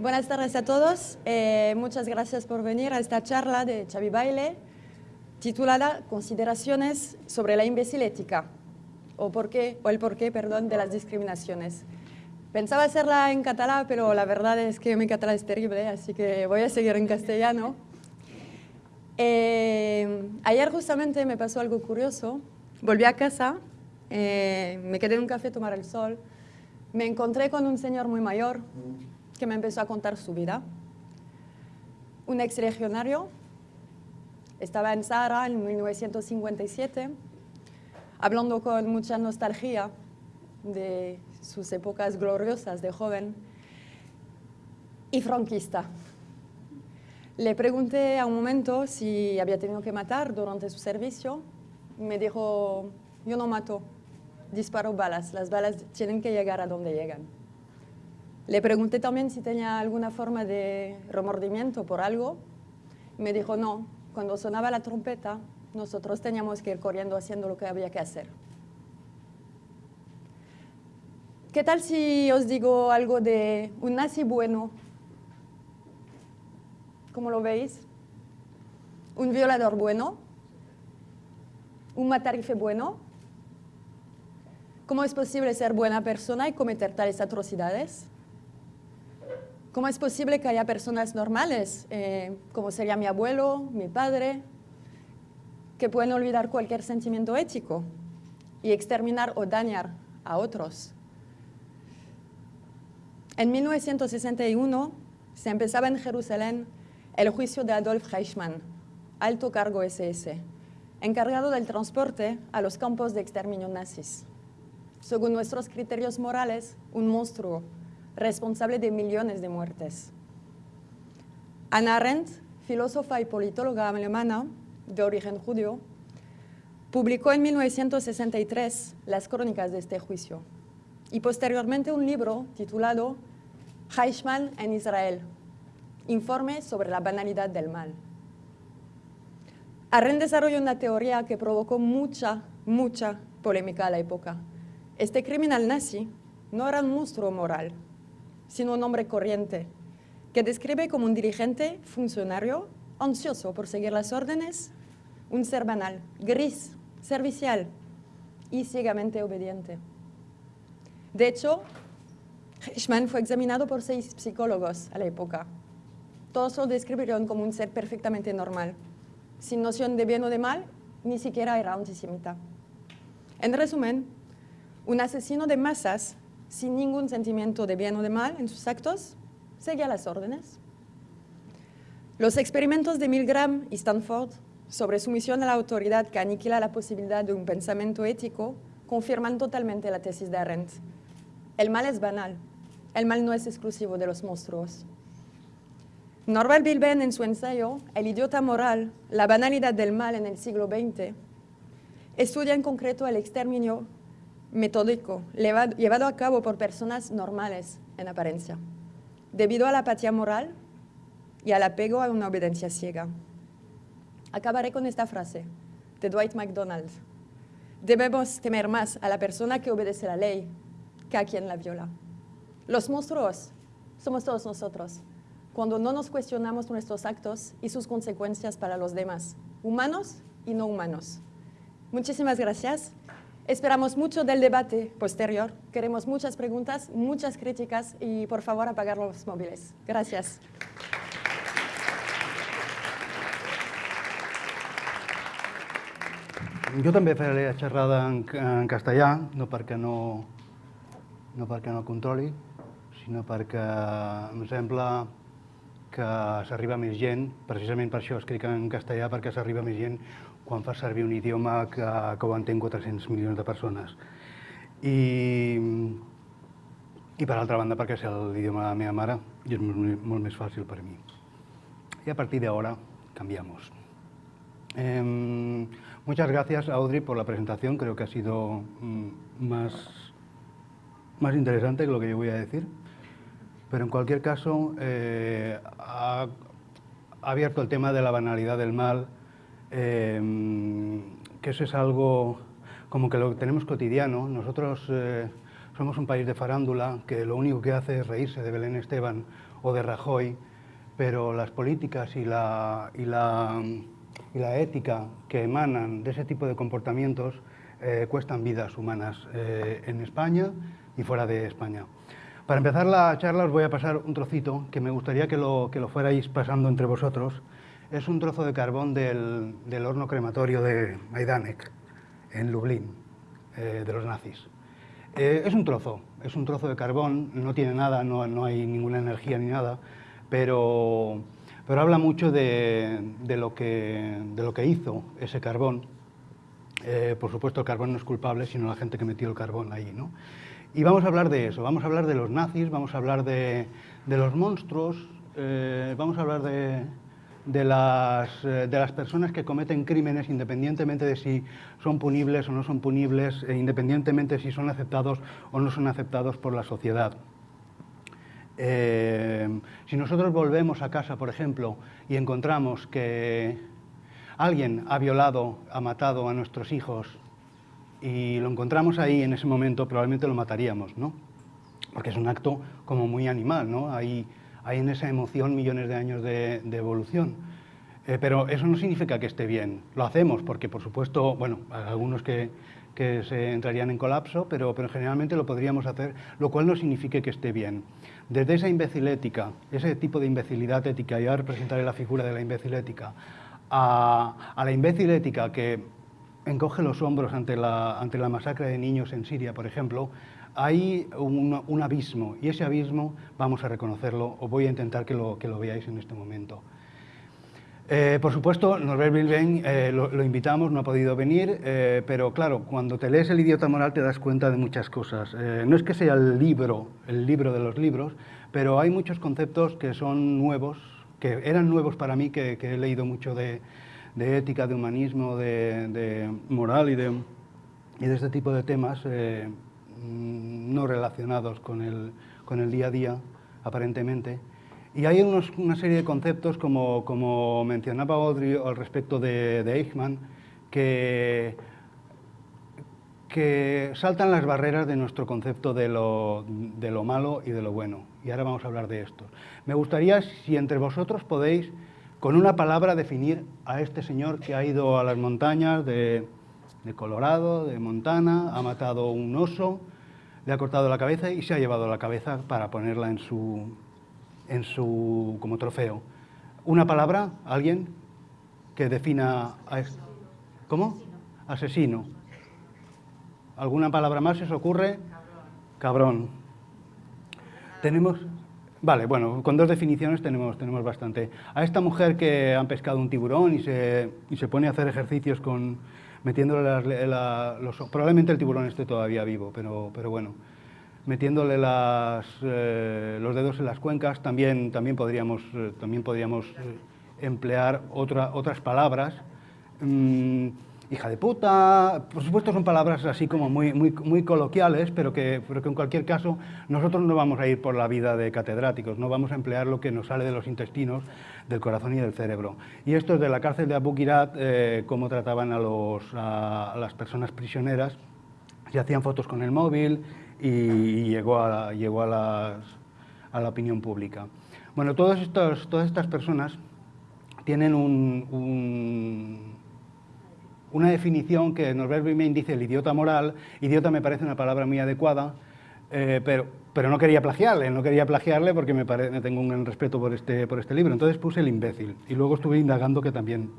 Buenas tardes a todos. Eh, muchas gracias por venir a esta charla de Xavi Baile titulada Consideraciones sobre la imbécil ética o, por qué, o el porqué perdón, de las discriminaciones. Pensaba hacerla en catalán, pero la verdad es que mi catalán es terrible, así que voy a seguir en castellano. Eh, ayer justamente me pasó algo curioso. Volví a casa, eh, me quedé en un café a tomar el sol, me encontré con un señor muy mayor que me empezó a contar su vida. Un ex legionario, estaba en Sahara en 1957, hablando con mucha nostalgia de sus épocas gloriosas de joven y franquista. Le pregunté a un momento si había tenido que matar durante su servicio. Me dijo, yo no mato, disparo balas. Las balas tienen que llegar a donde llegan. Le pregunté también si tenía alguna forma de remordimiento por algo. Me dijo, no, cuando sonaba la trompeta, nosotros teníamos que ir corriendo haciendo lo que había que hacer. ¿Qué tal si os digo algo de un nazi bueno? ¿Cómo lo veis? ¿Un violador bueno? ¿Un matarife bueno? ¿Cómo es posible ser buena persona y cometer tales atrocidades? ¿Cómo es posible que haya personas normales, eh, como sería mi abuelo, mi padre, que pueden olvidar cualquier sentimiento ético y exterminar o dañar a otros? En 1961 se empezaba en Jerusalén el juicio de Adolf Eichmann, alto cargo SS, encargado del transporte a los campos de exterminio nazis. Según nuestros criterios morales, un monstruo responsable de millones de muertes. Anna Arendt, filósofa y politóloga alemana de origen judío, publicó en 1963 las crónicas de este juicio y posteriormente un libro titulado Eichmann en Israel, informe sobre la banalidad del mal. Arendt desarrolló una teoría que provocó mucha, mucha polémica a la época. Este criminal nazi no era un monstruo moral, sino un hombre corriente, que describe como un dirigente, funcionario, ansioso por seguir las órdenes, un ser banal, gris, servicial y ciegamente obediente. De hecho, Eichmann fue examinado por seis psicólogos a la época. Todos lo describieron como un ser perfectamente normal, sin noción de bien o de mal, ni siquiera era antisemita. En resumen, un asesino de masas sin ningún sentimiento de bien o de mal en sus actos, seguía las órdenes. Los experimentos de Milgram y Stanford sobre sumisión a la autoridad que aniquila la posibilidad de un pensamiento ético confirman totalmente la tesis de Arendt. El mal es banal, el mal no es exclusivo de los monstruos. Norbert Bilben en su ensayo El idiota moral, la banalidad del mal en el siglo XX, estudia en concreto el exterminio metódico llevado a cabo por personas normales en apariencia, debido a la apatía moral y al apego a una obediencia ciega. Acabaré con esta frase de Dwight MacDonald. Debemos temer más a la persona que obedece la ley que a quien la viola. Los monstruos somos todos nosotros, cuando no nos cuestionamos nuestros actos y sus consecuencias para los demás, humanos y no humanos. Muchísimas gracias. Esperamos mucho del debate posterior. Queremos muchas preguntas, muchas críticas y por favor apagar los móviles. Gracias. Jo també faré la xerrada en, en castellà, no perquè no, no perquè no controli, sinó perquè em sembla que s'arriba més gent, precisament per això escric en castellà, perquè s'arriba més gent quan fa servir un idioma que, que ho entén 400 milions de persones. I, i per altra banda perquè és l'idioma de la meva mare i és molt, molt més fàcil per mi. Y a partir de ahora cambiamos. Eh, muchas gracias, Audrey, por la presentación. Creo que ha sido mm, más, más interesante que lo que yo voy a decir. Pero en cualquier caso, eh, ha, ha abierto el tema de la banalidad del mal, Em, que eso es algo como que lo tenemos cotidiano. Nosotros eh, somos un país de farándula que lo único que hace es reírse de Belén Esteban o de Rajoy, pero las políticas y la, y la, y la ética que emanan de ese tipo de comportamientos eh, cuestan vidas humanas eh, en España y fuera de España. Para empezar la charla os voy a pasar un trocito que me gustaría que lo, que lo fuerais pasando entre vosotros. Es un trozo de carbón del, del horno crematorio de Majdanek, en Lublin, eh, de los nazis. es un trozo, es un trozo de carbón, no tiene nada, no, no hay ninguna energía ni nada, pero, pero habla mucho de, de, lo que, de lo que hizo ese carbón eh, por supuesto, el carbón no es culpable, sino la gente que metió el carbón ahí. ¿no? Y vamos a hablar de eso, vamos a hablar de los nazis, vamos a hablar de, de los monstruos, eh, vamos a hablar de, de, las, eh, de las personas que cometen crímenes independientemente de si son punibles o no son punibles, e independientemente de si son aceptados o no son aceptados por la sociedad. si nosotros volvemos a casa, por ejemplo, y encontramos que alguien ha violado, ha matado a nuestros hijos y lo encontramos ahí en ese momento, probablemente lo mataríamos, ¿no? Porque es un acto como muy animal, ¿no? Hay en esa emoción millones de años de, evolución. Eh, pero eso no significa que esté bien. Lo hacemos porque, por supuesto, bueno, algunos que, que se entrarían en colapso, pero, pero generalmente lo podríamos hacer, lo cual no significa que esté bien. Desde esa imbecilética, ese tipo de imbecilidad ética, y ahora la figura de la imbecilética, a, la imbécil ética que encoge los hombros ante la, ante la masacre de niños en Siria, por ejemplo, hay un, abismo y ese abismo vamos a reconocerlo o voy a intentar que lo, que lo veáis en este momento. Eh, por supuesto, Norbert Bilben eh, lo, invitamos, no ha podido venir, eh, pero claro, cuando te lees el idiota moral te das cuenta de muchas cosas. No es que sea el libro, el libro de los libros, pero hay muchos conceptos que son nuevos, que eran nuevos para mí, que, he leído mucho de, ética, de humanismo, de, moral y de, este tipo de temas no relacionados con el, con el, día a día, aparentemente. Y hay una serie de conceptos, como, como mencionaba Audrey al respecto de, de Eichmann, que que saltan las barreras de nuestro concepto de lo, de lo, malo y de lo bueno. Y ahora vamos a hablar de esto. Me gustaría si entre vosotros podéis, con una palabra, definir a este señor que ha ido a las montañas de, de Colorado, de Montana, ha matado un oso, le ha cortado la cabeza y se ha llevado la cabeza para ponerla en su, en su como trofeo. Una palabra, alguien que defina a. ¿Cómo? Asesino. ¿Alguna palabra más se os ocurre? Cabrón. Cabrón. Tenemos... Vale, bueno, con dos definiciones tenemos, tenemos bastante. A esta mujer que han pescado un tiburón y se, y se pone a hacer ejercicios con metiéndole las, la, los... Probablemente el tiburón esté todavía vivo, pero, pero bueno. Metiéndole las, eh, los dedos en las cuencas, también, también podríamos, eh, también podríamos eh, emplear otra, otras palabras. Mm, hija de puta, por supuesto son palabras así como muy, muy, muy coloquiales, pero que, pero que en cualquier caso nosotros no vamos a ir por la vida de catedráticos, no vamos a emplear lo que nos sale de los intestinos, del corazón y del cerebro. Y esto es de la cárcel de Abu Ghraib, eh, cómo trataban a, los, a, las personas prisioneras, se hacían fotos con el móvil y, llegó, a, llegó a, a la opinión pública. Bueno, todas estas personas tienen un, un una definición que Norbert Wiemen dice el idiota moral, idiota me parece una palabra muy adecuada, eh, pero, pero no quería plagiarle, no quería plagiarle porque me, pare, me tengo un gran respeto por este, por este libro, entonces puse el imbécil y luego estuve indagando que también,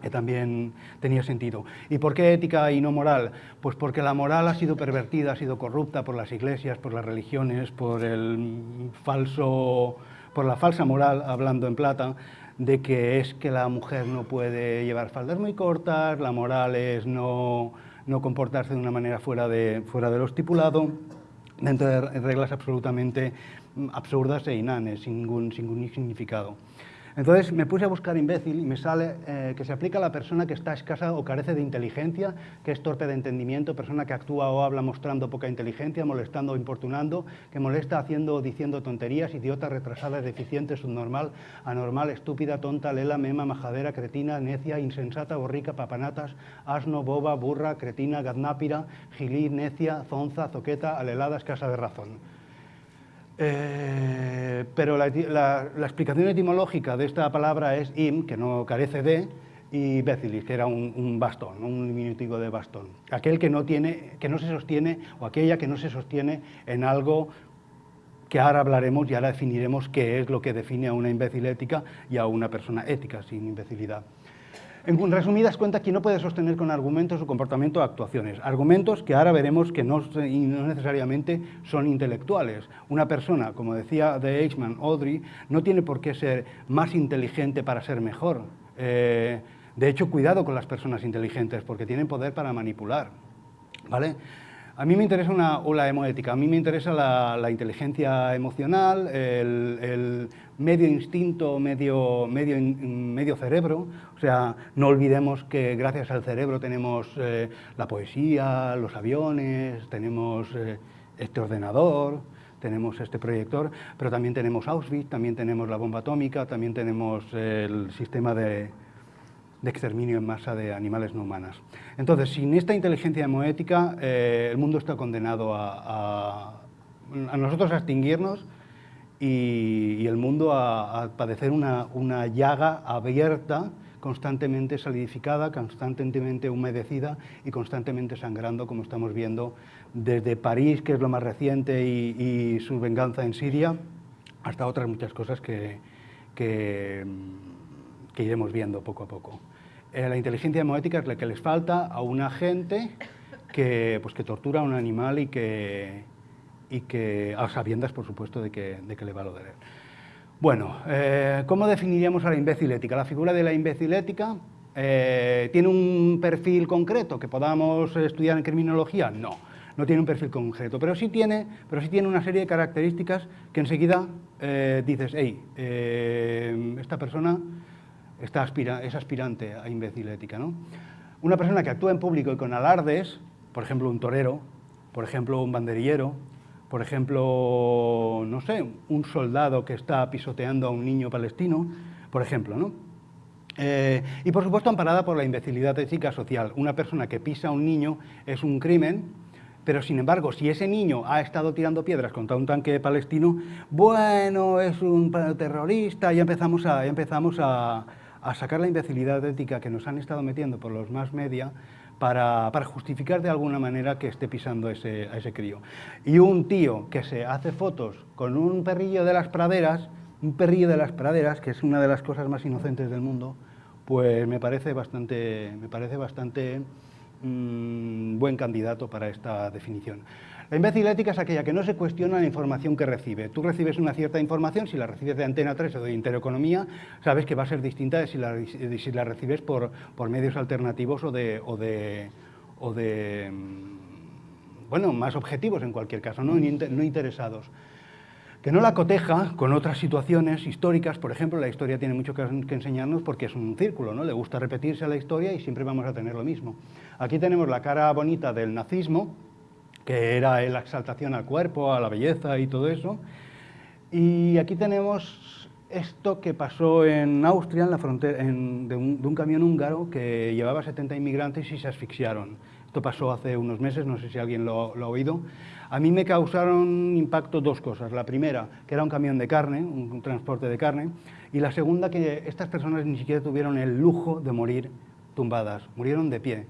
que también tenía sentido. ¿Y por qué ética y no moral? Pues porque la moral ha sido pervertida, ha sido corrupta por las iglesias, por las religiones, por el falso por la falsa moral, hablando en plata, de que es que la mujer no puede llevar faldas muy cortas, la moral es no, no comportarse de una manera fuera de, fuera de lo estipulado, dentro de reglas absolutamente absurdas e inanes, sin ningún, sin ningún significado. Entonces me puse a buscar imbécil y me sale eh, que se aplica a la persona que está escasa o carece de inteligencia, que es torpe de entendimiento, persona que actúa o habla mostrando poca inteligencia, molestando o importunando, que molesta haciendo o diciendo tonterías, idiota, retrasada, deficiente, subnormal, anormal, estúpida, tonta, lela, mema, majadera, cretina, necia, insensata, borrica, papanatas, asno, boba, burra, cretina, gadnápira, gilí, necia, zonza, zoqueta, alelada, escasa de razón. Eh, pero la, explicación etimológica de esta palabra es im, que no carece de, y becilis, que era un, bastón, un diminutivo de bastón. Aquel que no, tiene, que no se sostiene, o aquella que no se sostiene en algo que ahora hablaremos y ahora definiremos qué es lo que define a una imbécil ética y a una persona ética sin imbecilidad. En resumidas cuentas, quien no puede sostener con argumentos su comportamiento o actuaciones. Argumentos que ahora veremos que no, necesariamente son intelectuales. Una persona, como decía de Eichmann, Audrey, no tiene por qué ser más inteligente para ser mejor. Eh, de hecho, cuidado con las personas inteligentes, porque tienen poder para manipular. ¿vale? A mí me interesa una, o la hemoética, a mí me interesa la, inteligencia emocional, el, medio instinto, medio, medio, medio, cerebro, o sea, no olvidemos que gracias al cerebro tenemos eh, la poesía, los aviones, tenemos eh, este ordenador, tenemos este proyector, pero también tenemos Auschwitz, también tenemos la bomba atómica, también tenemos el sistema de, de exterminio en masa de animales no humanas. Entonces, sin esta inteligencia hemoética, eh, el mundo está condenado a, nosotros a extinguirnos y, el mundo a, padecer una, una, llaga abierta, constantemente solidificada, constantemente humedecida y constantemente sangrando, como estamos viendo desde París, que es lo más reciente, y, su venganza en Siria, hasta otras muchas cosas que, que iremos viendo poco a poco. Eh, la inteligencia hemoética es la que les falta a una gente que, pues, que tortura a un animal y que, y que a sabiendas, por supuesto, de que, de que le va a doler. Bueno, eh, ¿cómo definiríamos a la imbécil ética? La figura de la imbécil ética eh, ¿tiene un perfil concreto que podamos estudiar en criminología? No, no tiene un perfil concreto, pero sí tiene, pero sí tiene una serie de características que enseguida dices, hey, esta persona es aspirante a imbécil ética. ¿no? Una persona que actúa en público y con alardes, por ejemplo un torero, por ejemplo un banderillero, por ejemplo, no sé, un soldado que está pisoteando a un niño palestino, por ejemplo, ¿no? Eh, y por supuesto amparada por la imbecilidad ética social. Una persona que pisa a un niño es un crimen, pero sin embargo, si ese niño ha estado tirando piedras contra un tanque palestino, bueno, es un terrorista, y empezamos a, ya empezamos a, a sacar la imbecilidad ética que nos han estado metiendo por los más media para, justificar de alguna manera que esté pisando ese, a ese crío. Y un tío que se hace fotos con un perrillo de las praderas, un perrillo de las praderas, que es una de las cosas más inocentes del mundo, pues me parece bastante, me parece bastante mm, buen candidato para esta definición. La imbécil ética es aquella que no se cuestiona la información que recibe. Tú recibes una cierta información, si la recibes de Antena 3 o de Intereconomía, sabes que va a ser distinta de si la, recibes por, medios alternativos o de, mm, bueno, más objetivos en cualquier caso, no, interesados que no la coteja con otras situaciones históricas, por ejemplo, la historia tiene mucho que, enseñarnos porque es un círculo, ¿no? Le gusta repetirse la historia y siempre vamos a tener lo mismo. Aquí tenemos la cara bonita del nazismo, que era la exaltación al cuerpo, a la belleza y todo eso. Y aquí tenemos esto que pasó en Austria, en la frontera, de, un, camión húngaro que llevaba 70 inmigrantes y se asfixiaron. Esto pasó hace unos meses, no sé si alguien lo, lo, ha oído. A mí me causaron impacto dos cosas. La primera, que era un camión de carne, un transporte de carne, y la segunda, que estas personas ni siquiera tuvieron el lujo de morir tumbadas, murieron de pie.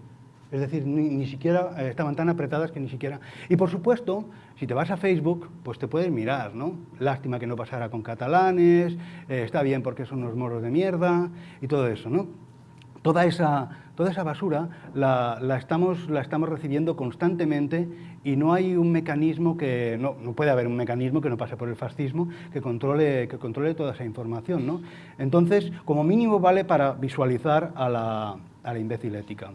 Es decir, ni, siquiera eh, estaban tan apretadas que ni siquiera... Y por supuesto, si te vas a Facebook, pues te puedes mirar, ¿no? Lástima que no pasara con catalanes, eh, está bien porque son unos moros de mierda y todo eso, ¿no? Toda esa, toda esa basura la, estamos, la estamos recibiendo constantemente y no hay un mecanismo que, no, no, puede haber un mecanismo que no pase por el fascismo que controle, que controle toda esa información, ¿no? Entonces, como mínimo vale para visualizar a la, a la imbécil ética.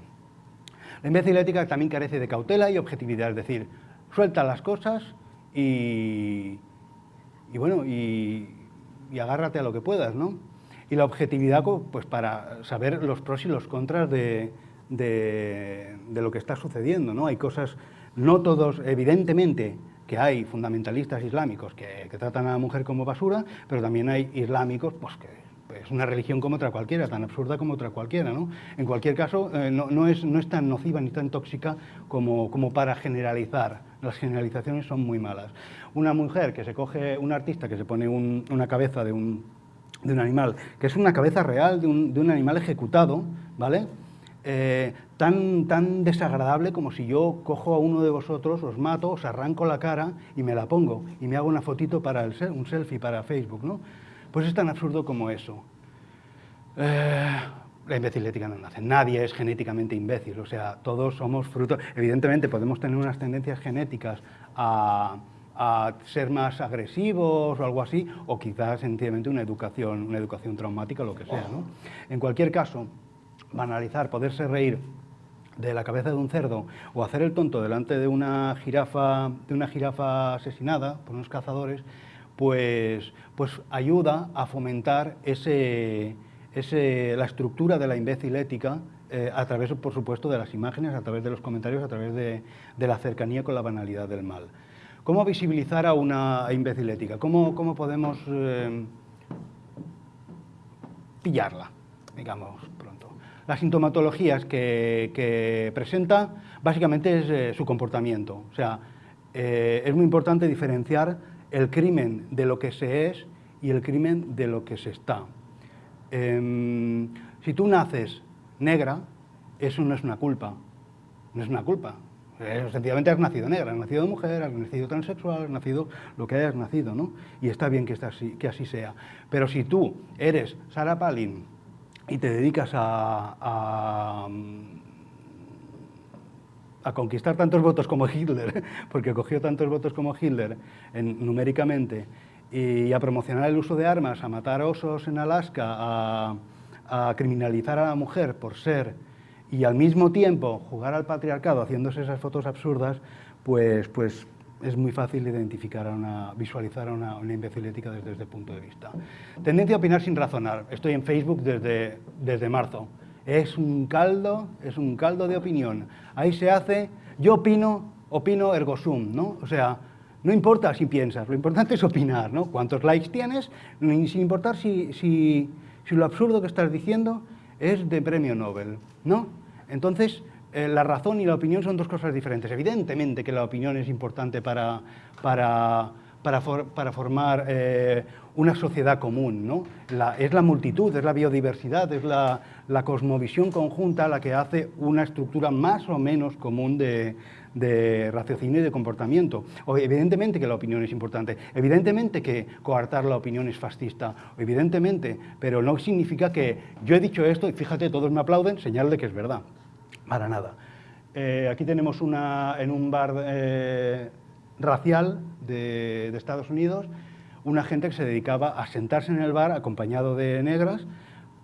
La imbécil ética también carece de cautela y objetividad, es decir, suelta las cosas y, bueno, y, agárrate a lo que puedas, ¿no? y la objetividad pues, para saber los pros y los contras de, lo que está sucediendo. ¿no? Hay cosas, no todos, evidentemente, que hay fundamentalistas islámicos que, tratan a la mujer como basura, pero también hay islámicos pues, que es una religión como otra cualquiera, tan absurda como otra cualquiera. ¿no? En cualquier caso, eh, no, es, no, es, tan nociva ni tan tóxica como, como para generalizar. Las generalizaciones son muy malas. Una mujer que se coge, un artista que se pone una cabeza de un, de un animal, que es una cabeza real de un, de un animal ejecutado, ¿vale? Eh, tan, tan desagradable como si yo cojo a uno de vosotros, os mato, os arranco la cara y me la pongo y me hago una fotito para el, un selfie para Facebook, ¿no? Pues es tan absurdo como eso. Eh, la imbecilética no nace. Nadie es genéticamente imbécil, o sea, todos somos fruto. Evidentemente podemos tener unas tendencias genéticas a ser más agresivos o algo así, o quizás sencillamente una educación, una educación traumática o lo que sea. En cualquier caso, banalizar, poderse reír de la cabeza de un cerdo o hacer el tonto delante de una jirafa, de una jirafa asesinada por unos cazadores, pues, pues ayuda a fomentar ese, ese, la estructura de la imbécil ética eh, a través, por supuesto, de las imágenes, a través de los comentarios, a través de, la cercanía con la banalidad del mal. ¿Cómo visibilizar a una imbécil ética? ¿Cómo, cómo podemos eh, pillarla, digamos, pronto? Las sintomatologías que, presenta básicamente es eh, su comportamiento. O sea, es muy importante diferenciar el crimen de lo que se es y el crimen de lo que se está. Em, si tú naces negra, eso no es una culpa, no es una culpa, eh, sencillamente has nacido negra, has nacido mujer, has nacido transexual, has nacido lo que hayas nacido, ¿no? Y está bien que, así, que así sea. Pero si tú eres Sarah Palin y te dedicas a, conquistar tantos votos como Hitler, porque cogió tantos votos como Hitler numéricamente, y a promocionar el uso de armas, a matar osos en Alaska, a, a criminalizar a la mujer por ser y al mismo tiempo jugar al patriarcado haciéndose esas fotos absurdas, pues, pues es muy fácil identificar, a una, visualizar a una, una imbecilética desde este punto de vista. Tendencia a opinar sin razonar. Estoy en Facebook desde, desde marzo. Es un caldo, es un caldo de opinión. Ahí se hace, yo opino, opino ergo sum, ¿no? O sea, no importa si piensas, lo importante es opinar, ¿no? Cuántos likes tienes, sin importar si, si, si lo absurdo que estás diciendo es de premio Nobel, ¿no? Entonces, eh, la razón y la opinión son dos cosas diferentes. Evidentemente que la opinión es importante para, para, para, formar eh, una sociedad común, ¿no? es la multitud, es la biodiversidad, es la, cosmovisión conjunta la que hace una estructura más o menos común de, raciocinio y de comportamiento. O, evidentemente que la opinión es importante, evidentemente que coartar la opinión es fascista, evidentemente, pero no significa que yo he dicho esto y fíjate, todos me aplauden, señal de que es verdad, para nada. Eh, aquí tenemos una, en un bar eh, racial de Estados Unidos, una gente que se dedicaba a sentarse en el bar acompañado de negras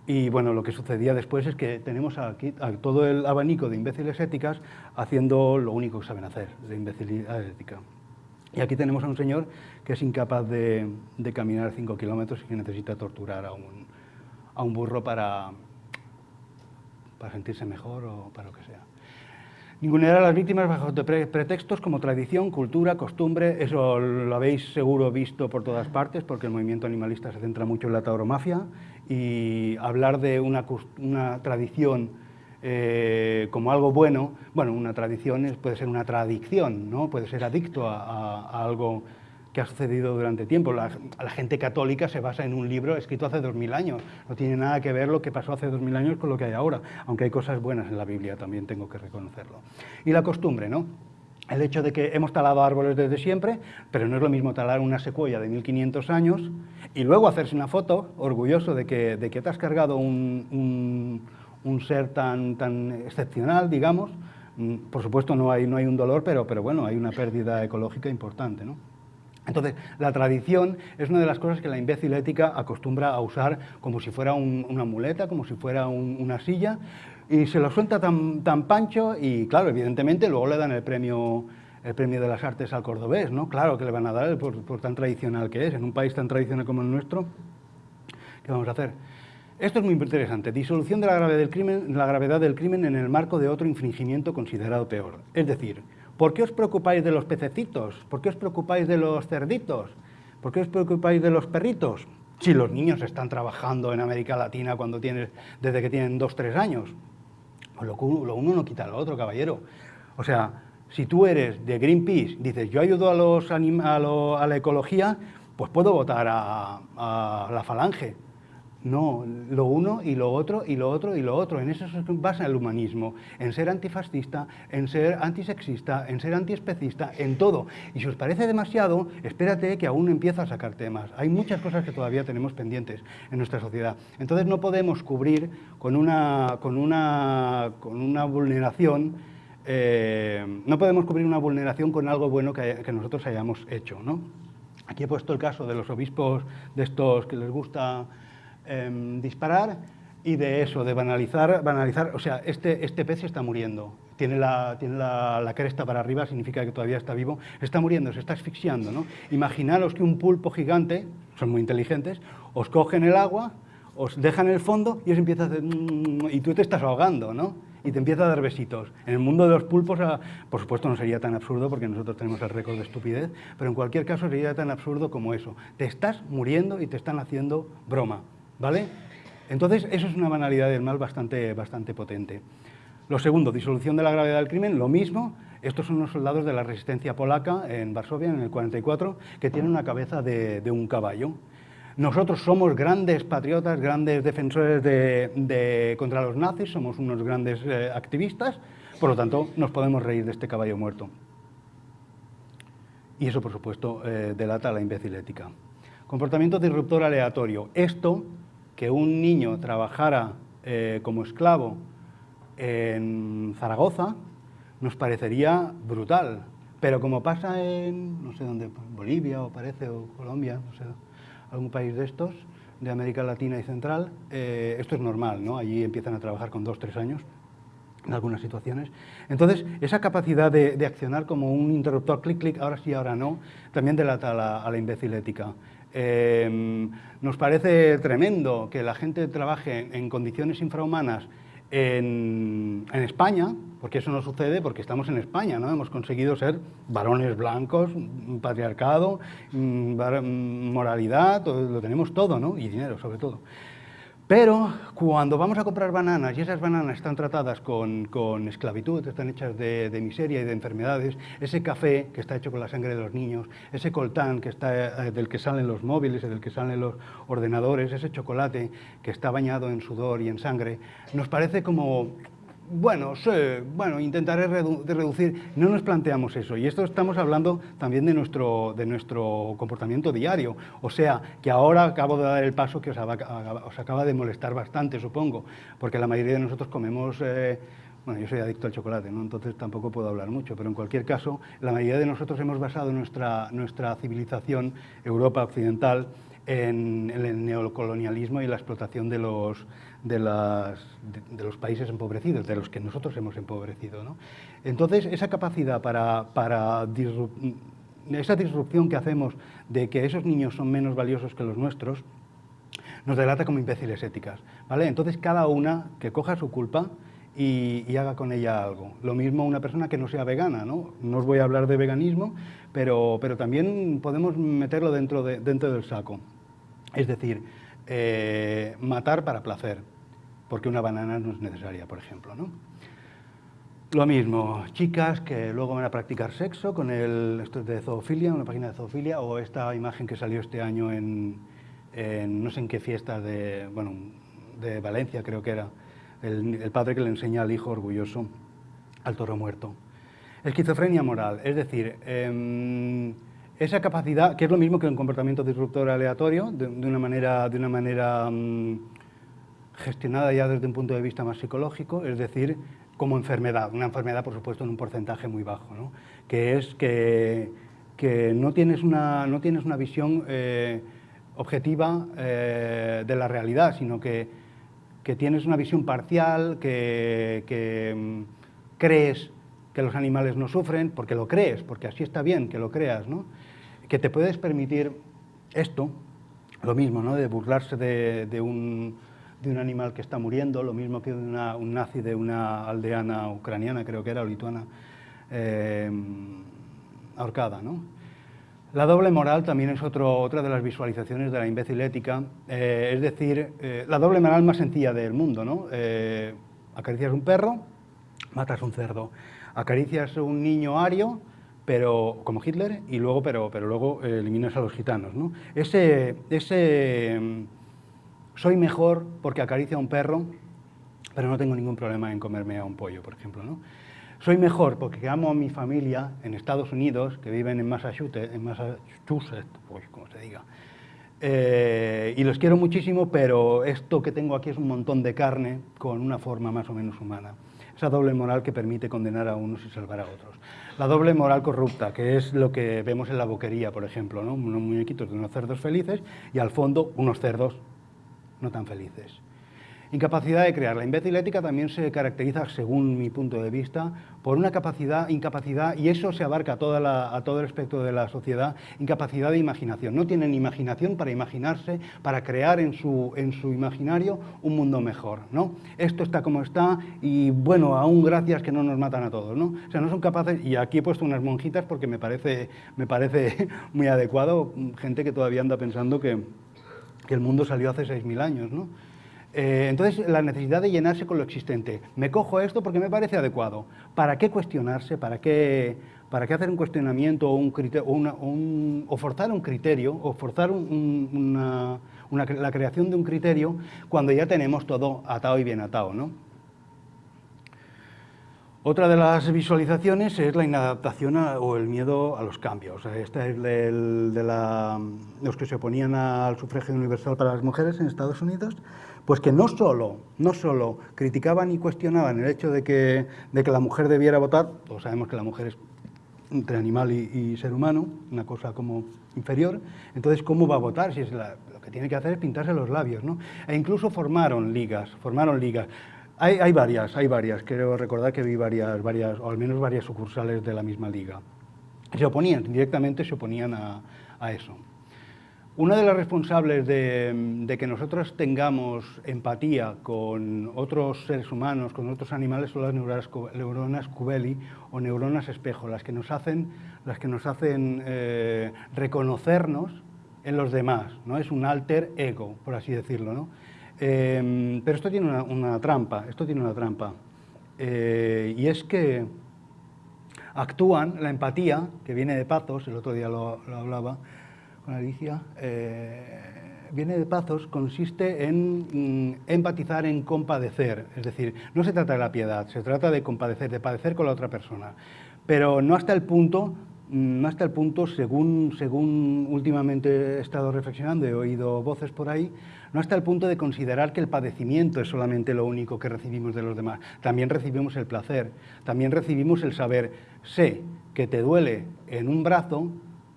y bueno, lo que sucedía después es que tenemos aquí a todo el abanico de imbéciles éticas haciendo lo único que saben hacer, de imbecilidad ética. Y aquí tenemos a un señor que es incapaz de, caminar 5 kilómetros y que necesita torturar a un, a un burro para, para sentirse mejor o para lo que sea. Ningunear a las víctimas bajo pretextos como tradición, cultura, costumbre, eso lo habéis seguro visto por todas partes porque el movimiento animalista se centra mucho en la tauromafia y hablar de una, tradición eh, como algo bueno, bueno, una tradición puede ser una tradición, ¿no? puede ser adicto a, algo que ha sucedido durante tiempo. La, gente católica se basa en un libro escrito hace dos mil años. No tiene nada que ver lo que pasó hace dos mil años con lo que hay ahora, aunque hay cosas buenas en la Biblia, también tengo que reconocerlo. Y la costumbre, ¿no? el hecho de que hemos talado árboles desde siempre, pero no es lo mismo talar una secuoya de 1500 años y luego hacerse una foto orgulloso de que, de que te has cargado un, un, ser tan, tan excepcional, digamos. Mm, por supuesto no hay, no hay un dolor, pero, pero bueno, hay una pérdida ecológica importante. ¿no? Entonces, la tradición es una de las cosas que la imbécil ética acostumbra a usar como si fuera una muleta, como si fuera una silla, y se lo suelta tan, tan pancho y, claro, evidentemente luego le dan el premio, el premio de las artes al cordobés, ¿no? Claro que le van a dar por, tan tradicional que es, en un país tan tradicional como el nuestro, ¿qué vamos a hacer? Esto es muy interesante. Disolución de la gravedad, del crimen, la gravedad del crimen en el marco de otro infringimiento considerado peor. Es decir, ¿por qué os preocupáis de los pececitos? ¿Por qué os preocupáis de los cerditos? ¿Por qué os preocupáis de los perritos? Si los niños están trabajando en América Latina cuando tienes, desde que tienen dos, tres años. Pues lo, uno no quita lo otro, caballero. O sea, si tú eres de Greenpeace, dices, yo ayudo a, los a la ecología, pues puedo votar a la falange. No, lo uno y lo otro y lo otro y lo otro. En eso se basa el humanismo, en ser antifascista, en ser antisexista, en ser antiespecista, en todo. Y si os parece demasiado, espérate que aún empieza a sacar temas. Hay muchas cosas que todavía tenemos pendientes en nuestra sociedad. Entonces no podemos cubrir con una, con una, con una vulneración, eh, no podemos cubrir una vulneración con algo bueno que, que nosotros hayamos hecho. ¿no? Aquí he puesto el caso de los obispos de estos que les gusta Em, disparar y de eso, de banalizar, banalizar, o sea, este, este pez está muriendo, tiene, la, tiene la, cresta para arriba, significa que todavía está vivo, está muriendo, se está asfixiando, ¿no? Imaginaros que un pulpo gigante, son muy inteligentes, os cogen el agua, os dejan el fondo y os empieza a hacer... Mm", y tú te estás ahogando, ¿no? y te empieza a dar besitos. En el mundo de los pulpos, ah, por supuesto, no sería tan absurdo porque nosotros tenemos el récord de estupidez, pero en cualquier caso sería tan absurdo como eso. Te estás muriendo y te están haciendo broma. Entonces, eso es una banalidad del mal bastante, bastante potente. Lo segundo, disolución de la gravedad del crimen, lo mismo. Estos son los soldados de la resistencia polaca en Varsovia, en el 44, que tienen una cabeza de, un caballo. Nosotros somos grandes patriotas, grandes defensores de, contra los nazis, somos unos grandes eh, activistas, por lo tanto, nos podemos reír de este caballo muerto. Y eso, por supuesto, eh, delata la imbécil ética. Comportamiento disruptor aleatorio. Esto que un niño trabajara eh, como esclavo en Zaragoza nos parecería brutal, pero como pasa en, no sé dónde, Bolivia o parece, o Colombia, no sé, algún país de estos, de América Latina y Central, eh, esto es normal, ¿no? Allí empiezan a trabajar con dos, tres años, en algunas situaciones. Entonces, esa capacidad de, accionar como un interruptor, clic, clic, ahora sí, ahora no, también delata a la, a imbécil. Em, nos parece tremendo que la gente trabaje en condiciones infrahumanas en, España, porque eso no sucede porque estamos en España, ¿no? Hemos conseguido ser varones blancos, patriarcado, mm, mm, moralidad, lo tenemos todo, ¿no? Y dinero, sobre todo. Pero cuando vamos a comprar bananas y esas bananas están tratadas con, esclavitud, están hechas de, miseria y de enfermedades, ese café que está hecho con la sangre de los niños, ese coltán que está, eh, del que salen los móviles y del que salen los ordenadores, ese chocolate que está bañado en sudor y en sangre, nos parece como bueno, sí, bueno, intentaré reducir. No nos planteamos eso. Y esto estamos hablando también de nuestro, de nuestro comportamiento diario. O sea, que ahora acabo de dar el paso que os, acaba de molestar bastante, supongo, porque la mayoría de nosotros comemos... Eh, bueno, yo soy adicto al chocolate, ¿no? entonces tampoco puedo hablar mucho, pero en cualquier caso, la mayoría de nosotros hemos basado nuestra, nuestra civilización, Europa occidental, en, el neocolonialismo y la explotación de los, de, los países empobrecidos, de los que nosotros hemos empobrecido. Entonces, esa capacidad para, para esa disrupción que hacemos de que esos niños son menos valiosos que los nuestros, nos delata como imbéciles éticas. ¿vale? Entonces, cada una que coja su culpa y, haga con ella algo. Lo mismo una persona que no sea vegana, ¿no? No os voy a hablar de veganismo, pero, pero también podemos meterlo dentro, de, dentro del saco. Es decir, eh, matar para placer, porque una banana no es necesaria, por ejemplo. ¿no? Lo mismo, chicas que luego van a practicar sexo con el, esto es de zoofilia, una página de zoofilia, o esta imagen que salió este año en, no sé en qué fiesta de, bueno, de Valencia creo que era, el, padre que le enseña al hijo orgulloso al toro muerto. Esquizofrenia moral, es decir, em, esa capacidad, que es lo mismo que un comportamiento disruptor aleatorio, de, una manera, de una manera mm, gestionada ya desde un punto de vista más psicológico, es decir, como enfermedad, una enfermedad por supuesto en un porcentaje muy bajo, ¿no? que es que, que, no, tienes una, no tienes una visión eh, objetiva eh, de la realidad, sino que, que, tienes una visión parcial, que, mm, crees que los animales no sufren, porque lo crees, porque así está bien que lo creas, ¿no? que te puedes permitir esto, lo mismo, ¿no? de burlarse de, un, de un animal que está muriendo, lo mismo que un nazi de una aldeana ucraniana, creo que era, o lituana, eh, ahorcada. ¿no? La doble moral también es otra de las visualizaciones de la imbécil ética, eh, es decir, eh, la doble moral más sencilla del mundo. ¿no? acaricias un perro, matas un cerdo. Acaricias un niño ario, pero como Hitler, y luego, pero, pero luego eliminas a los gitanos. ¿no? Ese, ese soy mejor porque acaricio a un perro, pero no tengo ningún problema en comerme a un pollo, por ejemplo. ¿no? Soy mejor porque amo a mi familia en Estados Unidos, que viven en Massachusetts, en pues, como se diga, eh, y los quiero muchísimo, pero esto que tengo aquí es un montón de carne con una forma más o menos humana. Esa doble moral que permite condenar a unos y salvar a otros. La doble moral corrupta, que es lo que vemos en la boquería, por ejemplo, ¿no? unos muñequitos de unos cerdos felices y al fondo unos cerdos no tan felices. Incapacidad de crear. La imbécil ética también se caracteriza, según mi punto de vista, por una capacidad, incapacidad, y eso se abarca a, todo el espectro de la sociedad, incapacidad de imaginación. No tienen imaginación para imaginarse, para crear en su, en su imaginario un mundo mejor. ¿no? Esto está como está y, bueno, aún gracias que no nos matan a todos. ¿no? O sea, no son capaces, y aquí he puesto unas monjitas porque me parece, me parece muy adecuado, gente que todavía anda pensando que, que el mundo salió hace 6.000 años. ¿no? Eh, entonces, la necesidad de llenarse con lo existente. Me cojo esto porque me parece adecuado. ¿Para qué cuestionarse? ¿Para qué, para qué hacer un cuestionamiento o, un o, o forzar un criterio o forzar una, la creación de un criterio cuando ya tenemos todo atado y bien atado? ¿no? Otra de las visualizaciones es la inadaptación o el miedo a los cambios. Esta es de la, los que se oponían al sufragio universal para las mujeres en Estados Unidos, pues que no solo, no solo criticaban y cuestionaban el hecho de que, de que la mujer debiera votar, todos sabemos que la mujer es entre animal y, ser humano, una cosa como inferior, entonces ¿cómo va a votar? Si es lo que tiene que hacer es pintarse los labios, ¿no? E incluso formaron ligas, formaron ligas. Hay, varias, hay varias, quiero recordar que vi varias, varias, o al menos varias sucursales de la misma liga. Se oponían, directamente se oponían a, a eso. Una de las responsables de, que nosotros tengamos empatía con otros seres humanos, con otros animales, son las neuronas, neuronas Cubelli o neuronas espejo, las que nos hacen, las que nos hacen eh, reconocernos en los demás, ¿no? es un alter ego, por así decirlo. ¿no? Em, pero esto tiene una, trampa, esto tiene una trampa, eh, y es que actúan, la empatía, que viene de Pazos, el otro día lo hablaba, con Alicia, eh, viene de Pazos, consiste en mm, empatizar, en compadecer. Es decir, no se trata de la piedad, se trata de compadecer, de padecer con la otra persona. Pero no hasta el punto, no hasta el punto, según, según últimamente he estado reflexionando, he oído voces por ahí, no hasta el punto de considerar que el padecimiento es solamente lo único que recibimos de los demás. También recibimos el placer, también recibimos el saber, sé que te duele en un brazo,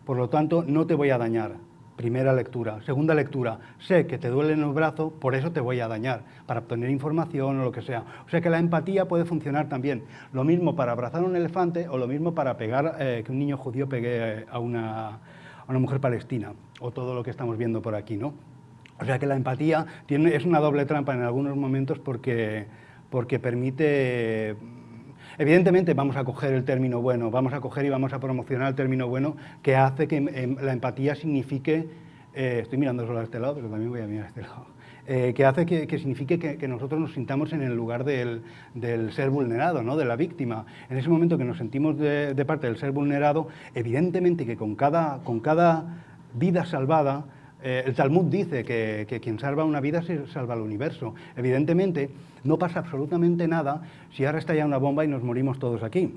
por lo tanto, no te voy a dañar. Primera lectura. Segunda lectura, sé que te duele en el brazo, por eso te voy a dañar, para obtener información o lo que sea. O sea que la empatía puede funcionar también. Lo mismo para abrazar a un elefante o lo mismo para pegar, eh, que un niño judío pegue a una, a una mujer palestina, o todo lo que estamos viendo por aquí, ¿no? O sea que la empatía tiene, es una doble trampa en algunos momentos porque, porque permite Evidentemente vamos a coger el término bueno, vamos a coger y vamos a promocionar el término bueno que hace que em, la empatía signifique, eh, estoy mirando solo a este lado, pero también voy a mirar a este lado, eh, que hace que, signifique que, nosotros nos sintamos en el lugar del, ser vulnerado, ¿no? de la víctima. En ese momento que nos sentimos de, parte del ser vulnerado, evidentemente que con cada, con cada vida salvada, eh, el Talmud dice que, que, quien salva una vida salva el universo. Evidentemente, no pasa absolutamente nada si ahora estalla una bomba y nos morimos todos aquí.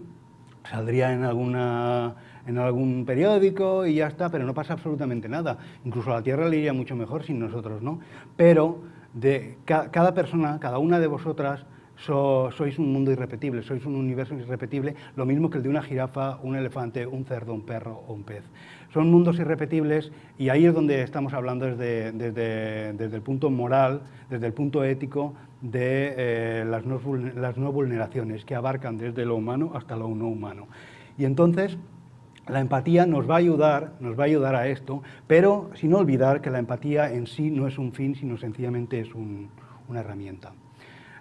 Saldría en, alguna, en algún periódico y ya está, pero no pasa absolutamente nada. Incluso a la Tierra le iría mucho mejor sin nosotros, ¿no? Pero de cada persona, cada una de vosotras, sois un mundo irrepetible, sois un universo irrepetible, lo mismo que el de una jirafa, un elefante, un cerdo, un perro o un pez. Son mundos irrepetibles y ahí es donde estamos hablando desde, desde, el punto moral, desde el punto ético de eh, las, no, las no vulneraciones que abarcan desde lo humano hasta lo no humano. Y entonces la empatía nos va a ayudar, nos va a ayudar a esto, pero sin olvidar que la empatía en sí no es un fin, sino sencillamente es un, una herramienta.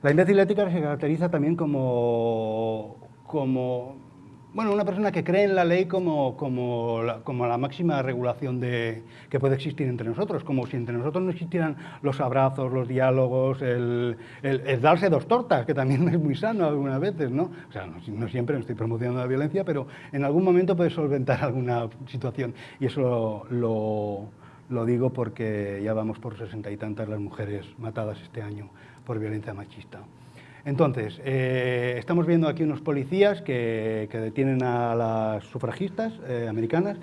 La imbécil ética se caracteriza también como, como bueno, una persona que cree en la ley como, como, la, máxima regulación de, que puede existir entre nosotros, como si entre nosotros no existieran los abrazos, los diálogos, el, darse dos tortas, que también es muy sano algunas veces, ¿no? O sea, no, siempre no estoy promocionando la violencia, pero en algún momento puede solventar alguna situación y eso lo, lo digo porque ya vamos por sesenta y tantas las mujeres matadas este año por violencia machista. Entonces, eh, estamos viendo aquí unos policías que, detienen a las sufragistas eh, americanas.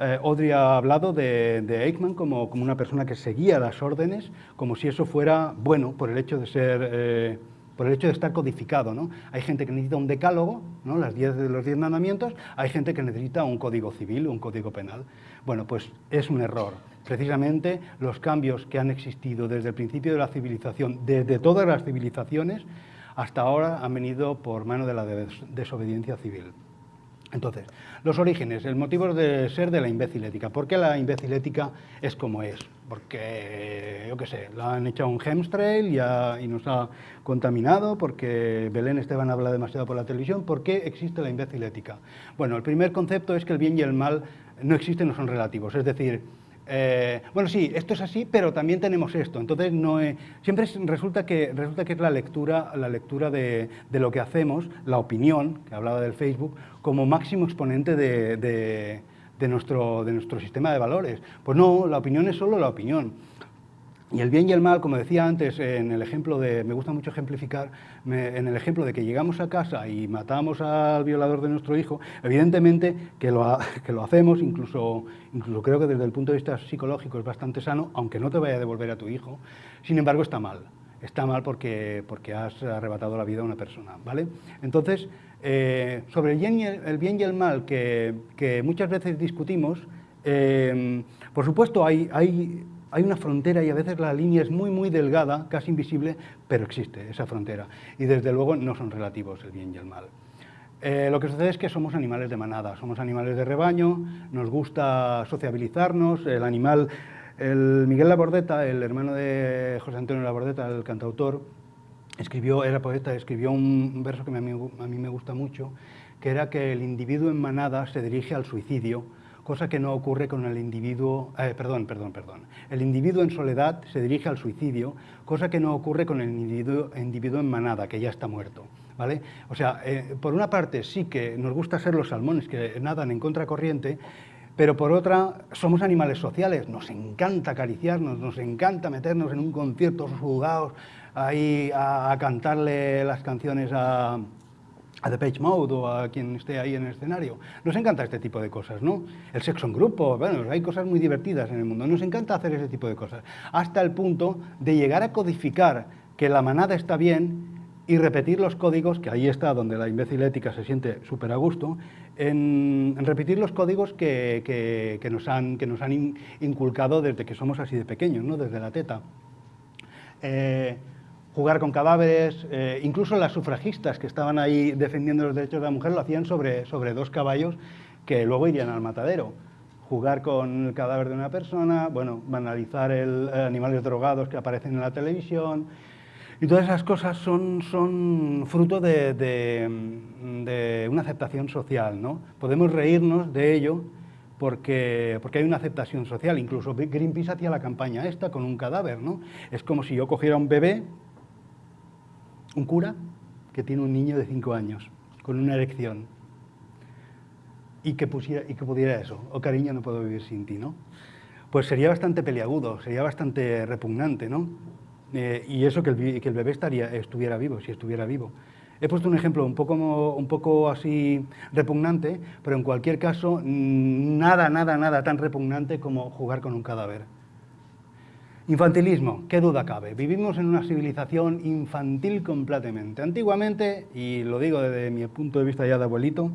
Eh, Audrey ha hablado de, Eichmann como, una persona que seguía las órdenes, como si eso fuera bueno por el hecho de ser por el hecho de estar codificado. ¿no? Hay gente que necesita un decálogo, ¿no? Las diez los diez mandamientos, hay gente que necesita un código civil, un código penal. Bueno, pues es un error. Precisamente los cambios que han existido desde el principio de la civilización, desde todas las civilizaciones, hasta ahora han venido por mano de la desobediencia civil. Entonces, los orígenes, el motivo de ser de la imbécil ética. ¿Por qué la imbécil ética es como es? Porque, yo qué sé, la han echado un chemtrail y, y nos ha contaminado, porque Belén Esteban habla demasiado por la televisión. ¿Por qué existe la imbécil ética? Bueno, el primer concepto es que el bien y el mal no existen, no son relativos. Es decir, eh, bueno, sí, esto es así, pero también tenemos esto. Entonces, no siempre resulta, que, resulta que es la lectura, la lectura de, lo que hacemos, la opinión, que hablaba del Facebook, como máximo exponente de, nuestro, de nuestro sistema de valores. Pues no, la opinión es solo la opinión. Y el bien y el mal, como decía antes, en el ejemplo de, me gusta mucho ejemplificar, en el ejemplo de que llegamos a casa y matamos al violador de nuestro hijo, evidentemente que lo, hacemos, incluso, incluso creo que desde el punto de vista psicológico es bastante sano, aunque no te vaya a devolver a tu hijo, sin embargo está mal. Está mal porque, porque has arrebatado la vida a una persona, ¿vale? Entonces, eh, sobre el bien, y el, bien y el mal que, que muchas veces discutimos, eh, por supuesto hay, hay hay una frontera y a veces la línea es muy, muy delgada, casi invisible, pero existe esa frontera. Y desde luego no son relativos el bien y el mal. Eh, lo que sucede es que somos animales de manada, somos animales de rebaño, nos gusta sociabilizarnos, el animal, el Miguel Labordeta, el hermano de José Antonio Labordeta, el cantautor, escribió, era poeta, escribió un verso que a mí, a mí me gusta mucho, que era que el individuo en manada se dirige al suicidio, cosa que no ocurre con el individuo, eh, perdón, perdón, perdón. El individuo en soledad se dirige al suicidio, cosa que no ocurre con el individuo, individuo en manada, que ya está muerto. ¿Vale? O sea, eh, por una parte sí que nos gusta ser los salmones que nadan en contracorriente, pero por otra somos animales sociales, nos encanta acariciarnos, nos encanta meternos en un concierto sudados ahí a cantarle las canciones a, a The Page Mode o a quien esté ahí en el escenario. Nos encanta este tipo de cosas, ¿no? El sexo en grupo, bueno, hay cosas muy divertidas en el mundo. Nos encanta hacer ese tipo de cosas. Hasta el punto de llegar a codificar que la manada está bien y repetir los códigos, que ahí está donde la imbécil ética se siente súper a gusto, en, repetir los códigos que, nos han, que nos han inculcado desde que somos así de pequeños, ¿no? Desde la teta. Eh, jugar con cadáveres, eh, incluso las sufragistas que estaban ahí defendiendo los derechos de la mujer lo hacían sobre, sobre dos caballos que luego irían al matadero. Jugar con el cadáver de una persona, bueno, banalizar el, eh, animales drogados que aparecen en la televisión, y todas esas cosas son, son fruto de, de, una aceptación social, ¿no? Podemos reírnos de ello porque, porque hay una aceptación social, incluso Greenpeace hacía la campaña esta con un cadáver, ¿no? Es como si yo cogiera un bebé, un cura que tiene un niño de 5 años con una erección y que, pusiera, y que pudiera eso, o oh, cariño, no puedo vivir sin ti, ¿no? Pues sería bastante peliagudo, sería bastante repugnante, ¿no? Eh, y eso que el, que el bebé estaría, estuviera vivo, si estuviera vivo. He puesto un ejemplo un poco, un poco así repugnante, pero en cualquier caso, nada, nada, nada tan repugnante como jugar con un cadáver. Infantilismo, qué duda cabe. Vivimos en una civilización infantil completamente. Antiguamente, y lo digo desde mi punto de vista ya de abuelito,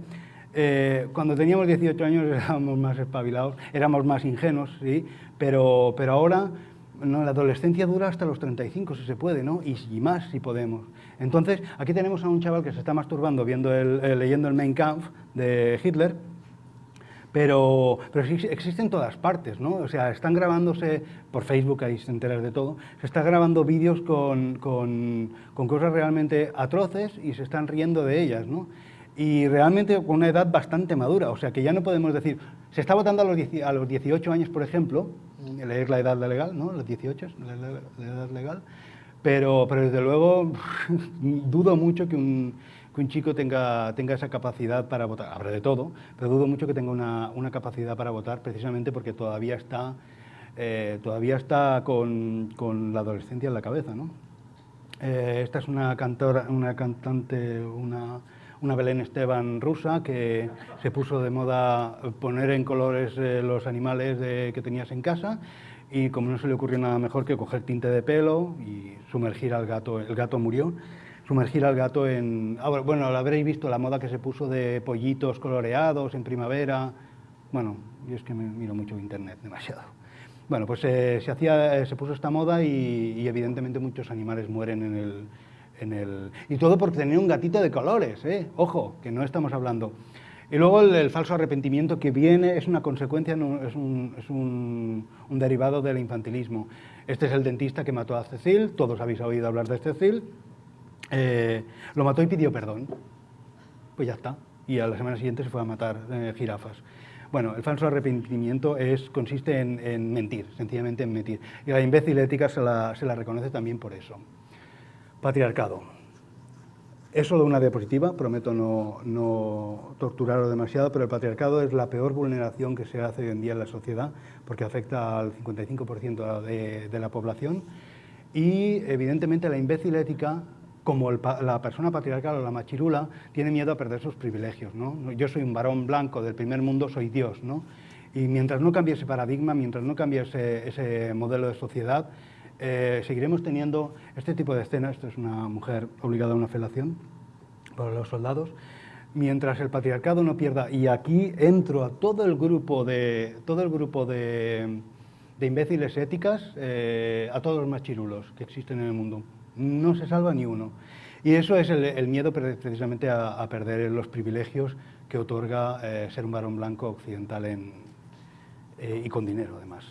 eh, cuando teníamos 18 años éramos más espabilados, éramos más ingenuos, ¿sí? pero, pero ahora la adolescencia dura hasta los 35, si se puede, ¿no? y, más si podemos. Entonces, aquí tenemos a un chaval que se está masturbando viendo el, leyendo el Mein Kampf de Hitler, pero, pero sí existen en todas partes, ¿no? O sea, están grabándose, por Facebook ahí se enteras de todo, se está grabando vídeos con, con, con, cosas realmente atroces y se están riendo de ellas, ¿no? Y realmente con una edad bastante madura, o sea que ya no podemos decir, se está votando a los, a los 18 años, por ejemplo, leer la edad legal, ¿no? Los 18 la, la edad legal, pero, pero desde luego dudo mucho que un que un chico tenga, esa capacidad para votar. Habrá de todo, pero dudo mucho que tenga una, capacidad para votar precisamente porque todavía está, eh, todavía está con, la adolescencia en la cabeza. Eh, esta es una, cantora, una cantante, una, Belén Esteban rusa que se puso de moda poner en colores eh, los animales que tenías en casa y como no se le ocurrió nada mejor que coger tinte de pelo y sumergir al gato, el gato murió sumergir al gato en... Ah, bueno, lo habréis visto, la moda que se puso de pollitos coloreados en primavera. Bueno, yo es que miro mucho internet, demasiado. Bueno, pues eh, se, hacía, eh, se puso esta moda y, evidentemente muchos animales mueren en el, en el... Y todo porque tenía un gatito de colores, ¿eh? Ojo, que no estamos hablando... Y luego el, falso arrepentimiento que viene es una consecuencia, es, un, es un, un, derivado del infantilismo. Este es el dentista que mató a Cecil, todos habéis oído hablar de Cecil, eh, lo mató y pidió perdón. Pues ya está. Y a la semana siguiente se fue a matar eh, jirafas. Bueno, el falso arrepentimiento es, consiste en, mentir, sencillamente en mentir. Y la imbécil ética se la, se la reconoce también por eso. Patriarcado. Es solo una diapositiva, prometo no, no, torturarlo demasiado, pero el patriarcado es la peor vulneración que se hace hoy en día en la sociedad, porque afecta al 55% de, de la población. Y evidentemente la imbécil ética como la persona patriarcal o la machirula tiene miedo a perder sus privilegios. ¿no? Yo soy un varón blanco del primer mundo, soy Dios. ¿no? Y mientras no cambie ese paradigma, mientras no cambie ese, modelo de sociedad, eh, seguiremos teniendo este tipo de escenas. Esto es una mujer obligada a una felación para los soldados. Mientras el patriarcado no pierda, y aquí entro a todo el grupo de, todo el grupo de, imbéciles éticas, eh, a todos los machirulos que existen en el mundo no se salva ni uno. Y eso es el, miedo precisamente a, perder los privilegios que otorga eh, ser un varón blanco occidental eh, y con dinero además.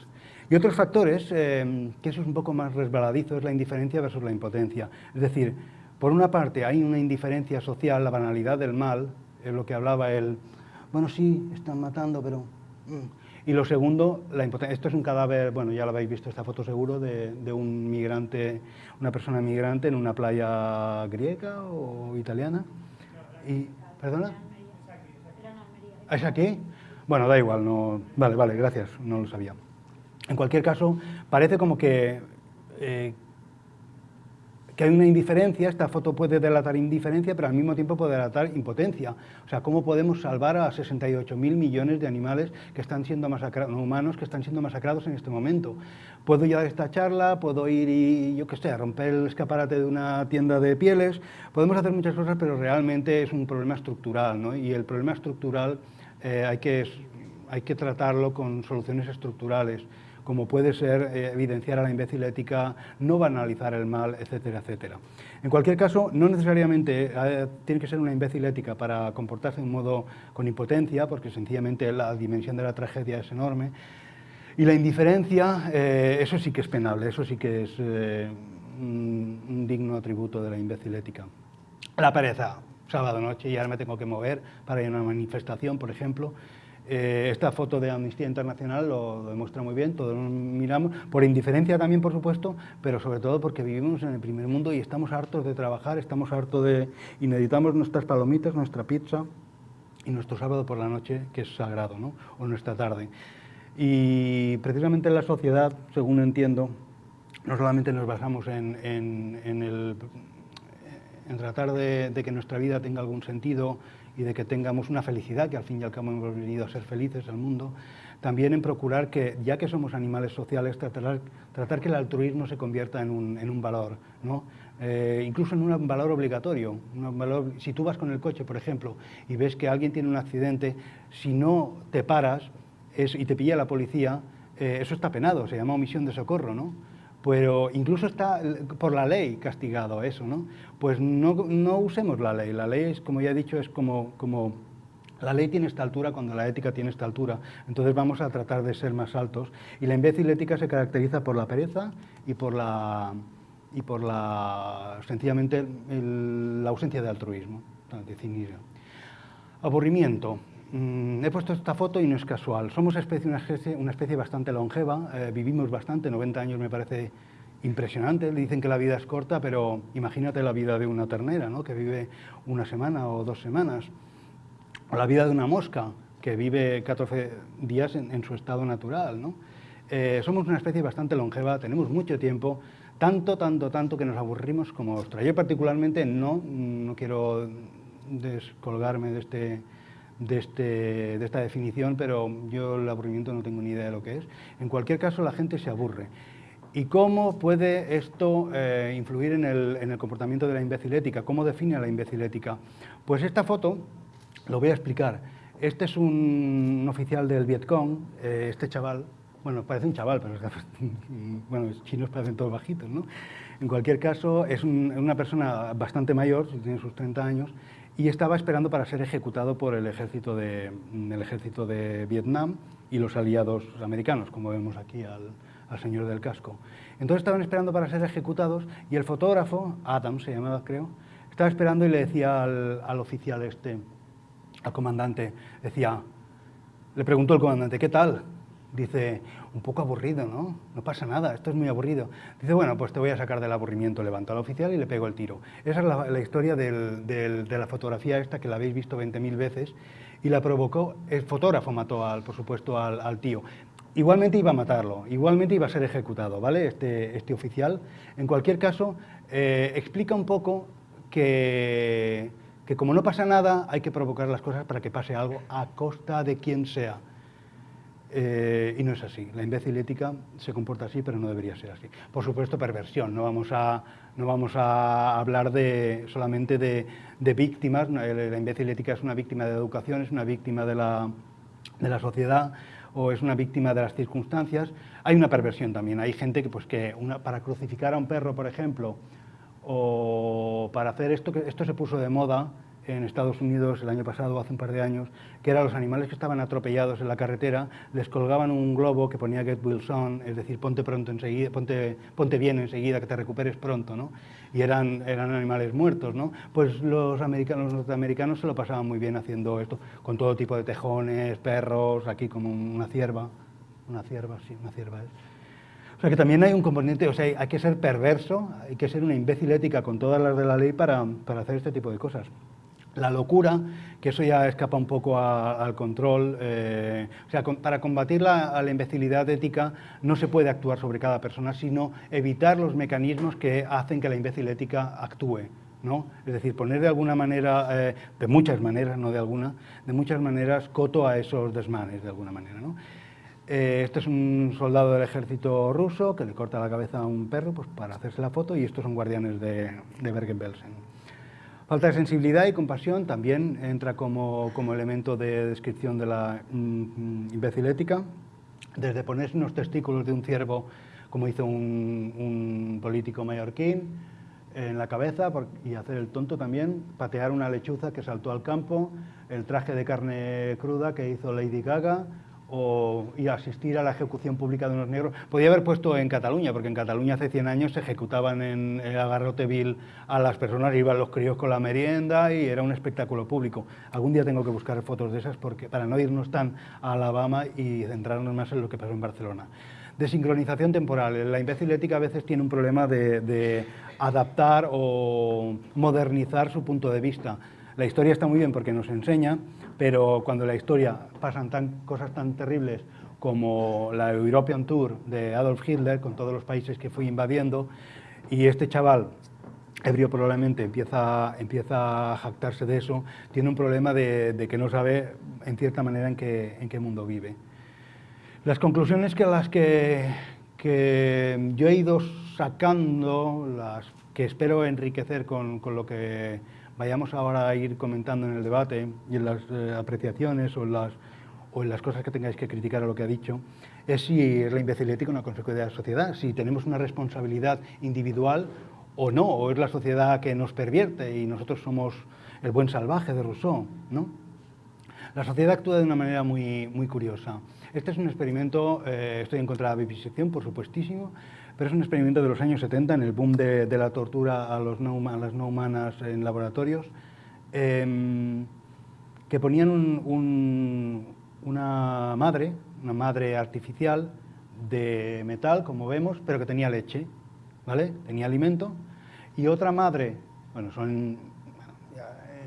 Y otros factores, eh, que eso es un poco más resbaladizo, es la indiferencia versus la impotencia. Es decir, por una parte hay una indiferencia social, la banalidad del mal, es lo que hablaba él, bueno sí, están matando, pero... Mm, y lo segundo, la Esto es un cadáver, bueno, ya lo habéis visto esta foto seguro, de, un migrante, una persona migrante en una playa griega o italiana. Y, ¿Perdona? ¿Es aquí? Bueno, da igual, no... Vale, vale, gracias, no lo sabía. En cualquier caso, parece como que eh, que hay una indiferencia, esta foto puede delatar indiferencia, pero al mismo tiempo puede delatar impotencia. O sea, ¿cómo podemos salvar a 68.000 millones de animales que están siendo masacrados, humanos que están siendo masacrados en este momento? Puedo ir a esta charla, puedo ir y, yo qué sé, a romper el escaparate de una tienda de pieles, podemos hacer muchas cosas, pero realmente es un problema estructural, ¿no? Y el problema estructural eh, hay, que, hay que tratarlo con soluciones estructurales como puede ser eh, evidenciar a la imbécil ética, no banalizar el mal, etcétera, etcétera. En cualquier caso, no necesariamente eh, tiene que ser una imbécil ética para comportarse de un modo con impotencia, porque sencillamente la dimensión de la tragedia es enorme, y la indiferencia, eh, eso sí que es penable, eso sí que es un, un digno atributo de la imbécil ética. La pereza, sábado noche y ahora me tengo que mover para ir a una manifestación, por ejemplo, eh, esta foto de Amnistía Internacional lo, demuestra muy bien, todos nos miramos, por indiferencia también, por supuesto, pero sobre todo porque vivimos en el primer mundo y estamos hartos de trabajar, estamos hartos de... y necesitamos nuestras palomitas, nuestra pizza y nuestro sábado por la noche, que es sagrado, ¿no? o nuestra tarde. Y precisamente en la sociedad, según entiendo, no solamente nos basamos en, el, en tratar de, de que nuestra vida tenga algún sentido, y de que tengamos una felicidad, que al fin y al cabo hemos venido a ser felices al mundo, también en procurar que, ya que somos animales sociales, tratar, tratar que el altruismo se convierta en un, en un valor, ¿no? Eh, incluso en un valor obligatorio. Un valor, si tú vas con el coche, por ejemplo, y ves que alguien tiene un accidente, si no te paras y te pilla la policía, eh, eso está penado, se llama omisión de socorro, ¿no? Pero incluso está por la ley castigado eso, ¿no? Pues no, usemos la ley, la ley, es, como ya he dicho, es como, como La ley tiene esta altura cuando la ética tiene esta altura, entonces vamos a tratar de ser más altos. Y la imbécil ética se caracteriza por la pereza y por la, y por la sencillamente la ausencia de altruismo, de cinismo. Aburrimiento. Mm, he puesto esta foto y no es casual. Somos especie, una, especie, bastante longeva, eh, vivimos bastante, 90 años me parece impresionante. Dicen que la vida es corta, pero imagínate la vida de una ternera, ¿no? que vive una semana o dos semanas o la vida de una mosca, que vive 14 días en, su estado natural. Eh, somos una especie bastante longeva, tenemos mucho tiempo, tanto, tanto, tanto que nos aburrimos como ostra. Yo particularmente no, no quiero descolgarme de, este, de, este, de esta definición, pero yo el aburrimiento no tengo ni idea de lo que es. En cualquier caso, la gente se aburre. ¿Y cómo puede esto eh, influir en el, en el, comportamiento de la imbecilética? ¿Cómo define a la imbecilética? Pues esta foto lo voy a explicar. Este es un, oficial del Vietcong, eh, este chaval, bueno, parece un chaval, pero bueno, los chinos parecen todos bajitos, ¿no? En cualquier caso, es una persona bastante mayor, tiene sus 30 años, y estaba esperando para ser ejecutado por el ejército de, el ejército de Vietnam y los aliados americanos, como vemos aquí al, al señor del casco. Entonces estaban esperando para ser ejecutados y el fotógrafo, Adam se llamaba creo, estaba esperando y le decía al, al oficial este, al comandante, decía, le preguntó el comandante, ¿qué tal? Dice, un poco aburrido, ¿no? No pasa nada, esto es muy aburrido. Dice, bueno, pues te voy a sacar del aburrimiento. Levantó al oficial y le pegó el tiro. Esa es la, historia de la fotografía esta, que la habéis visto 20.000 veces, y la provocó, el fotógrafo mató, al, por supuesto, al, tío. Igualmente iba a matarlo, igualmente iba a ser ejecutado, ¿vale? Este, este oficial. En cualquier caso, eh, explica un poco que que como no pasa nada, hay que provocar las cosas para que pase algo a costa de quien sea. Eh, y no es así. La imbécil ética se comporta así, pero no debería ser así. Por supuesto, perversión. No vamos a, no vamos a hablar de, solamente de, víctimas. La imbécil ética es una víctima de educación, es una víctima de la, de la sociedad o es una víctima de las circunstancias. Hay una perversión también. Hay gente que, pues, que para crucificar a un perro, por ejemplo, o para hacer esto, que esto se puso de moda en Estados Unidos el año pasado, hace un par de años, que eran los animales que estaban atropellados en la carretera, les colgaban un globo que ponía Get Wilson, es decir, ponte pronto enseguida, ponte, ponte bien enseguida, que te recuperes pronto, ¿no? Y eran, eran animales muertos, ¿no? Pues los, americanos, los norteamericanos se lo pasaban muy bien haciendo esto, con todo tipo de tejones, perros, aquí como una cierva, una cierva, sí, una cierva es. O sea que también hay un componente, o sea, hay que ser perverso, hay que ser una imbécil ética con todas las de la ley para, para hacer este tipo de cosas. La locura, que eso ya escapa un poco al control, eh, o sea, para combatir la, imbecilidad ética no se puede actuar sobre cada persona, sino evitar los mecanismos que hacen que la imbécil ética actúe. ¿no? Es decir, poner de alguna manera, eh, de muchas maneras, no de alguna, de muchas maneras coto a esos desmanes, de alguna manera. ¿no? Eh, este es un soldado del ejército ruso que le corta la cabeza a un perro pues, para hacerse la foto y estos son guardianes de, de Bergen-Belsen. Falta de sensibilidad y compasión también entra como, como elemento de descripción de la mm, imbécil ética, desde ponerse unos testículos de un ciervo, como hizo un, un político mallorquín, en la cabeza y hacer el tonto también, patear una lechuza que saltó al campo, el traje de carne cruda que hizo Lady Gaga, o, y asistir a la ejecución pública de unos negros. Podía haber puesto en Cataluña, porque en Cataluña hace 100 años se ejecutaban en el agarrote vil a las personas, iban los críos con la merienda y era un espectáculo público. Algún día tengo que buscar fotos de esas porque, para no irnos tan a Alabama y centrarnos más en lo que pasó en Barcelona. De sincronización temporal. La imbécil ética a veces tiene un problema de adaptar o modernizar su punto de vista. La historia está muy bien porque nos enseña, pero cuando en la historia pasan tan, cosas tan terribles como la European Tour de Adolf Hitler, con todos los países que fue invadiendo, y este chaval, ebrio probablemente, empieza, empieza a jactarse de eso, tiene un problema de, que no sabe, en cierta manera, en qué, en qué mundo vive. Las conclusiones que las que, que yo he ido sacando, las que espero enriquecer con, con lo que vayamos ahora a ir comentando en el debate y en las eh, apreciaciones o en las, cosas que tengáis que criticar a lo que ha dicho, es si es la imbecil ética una consecuencia de la sociedad, si tenemos una responsabilidad individual o no, o es la sociedad que nos pervierte y nosotros somos el buen salvaje de Rousseau, ¿no? La sociedad actúa de una manera muy, muy curiosa. Este es un experimento, eh, estoy en contra de la vivisección, por supuestísimo, pero es un experimento de los años 70, en el boom de, la tortura a, las no humanas en laboratorios, em, que ponían una madre, una madre artificial de metal, como vemos, pero que tenía leche, ¿vale? Tenía alimento, y otra madre, bueno, son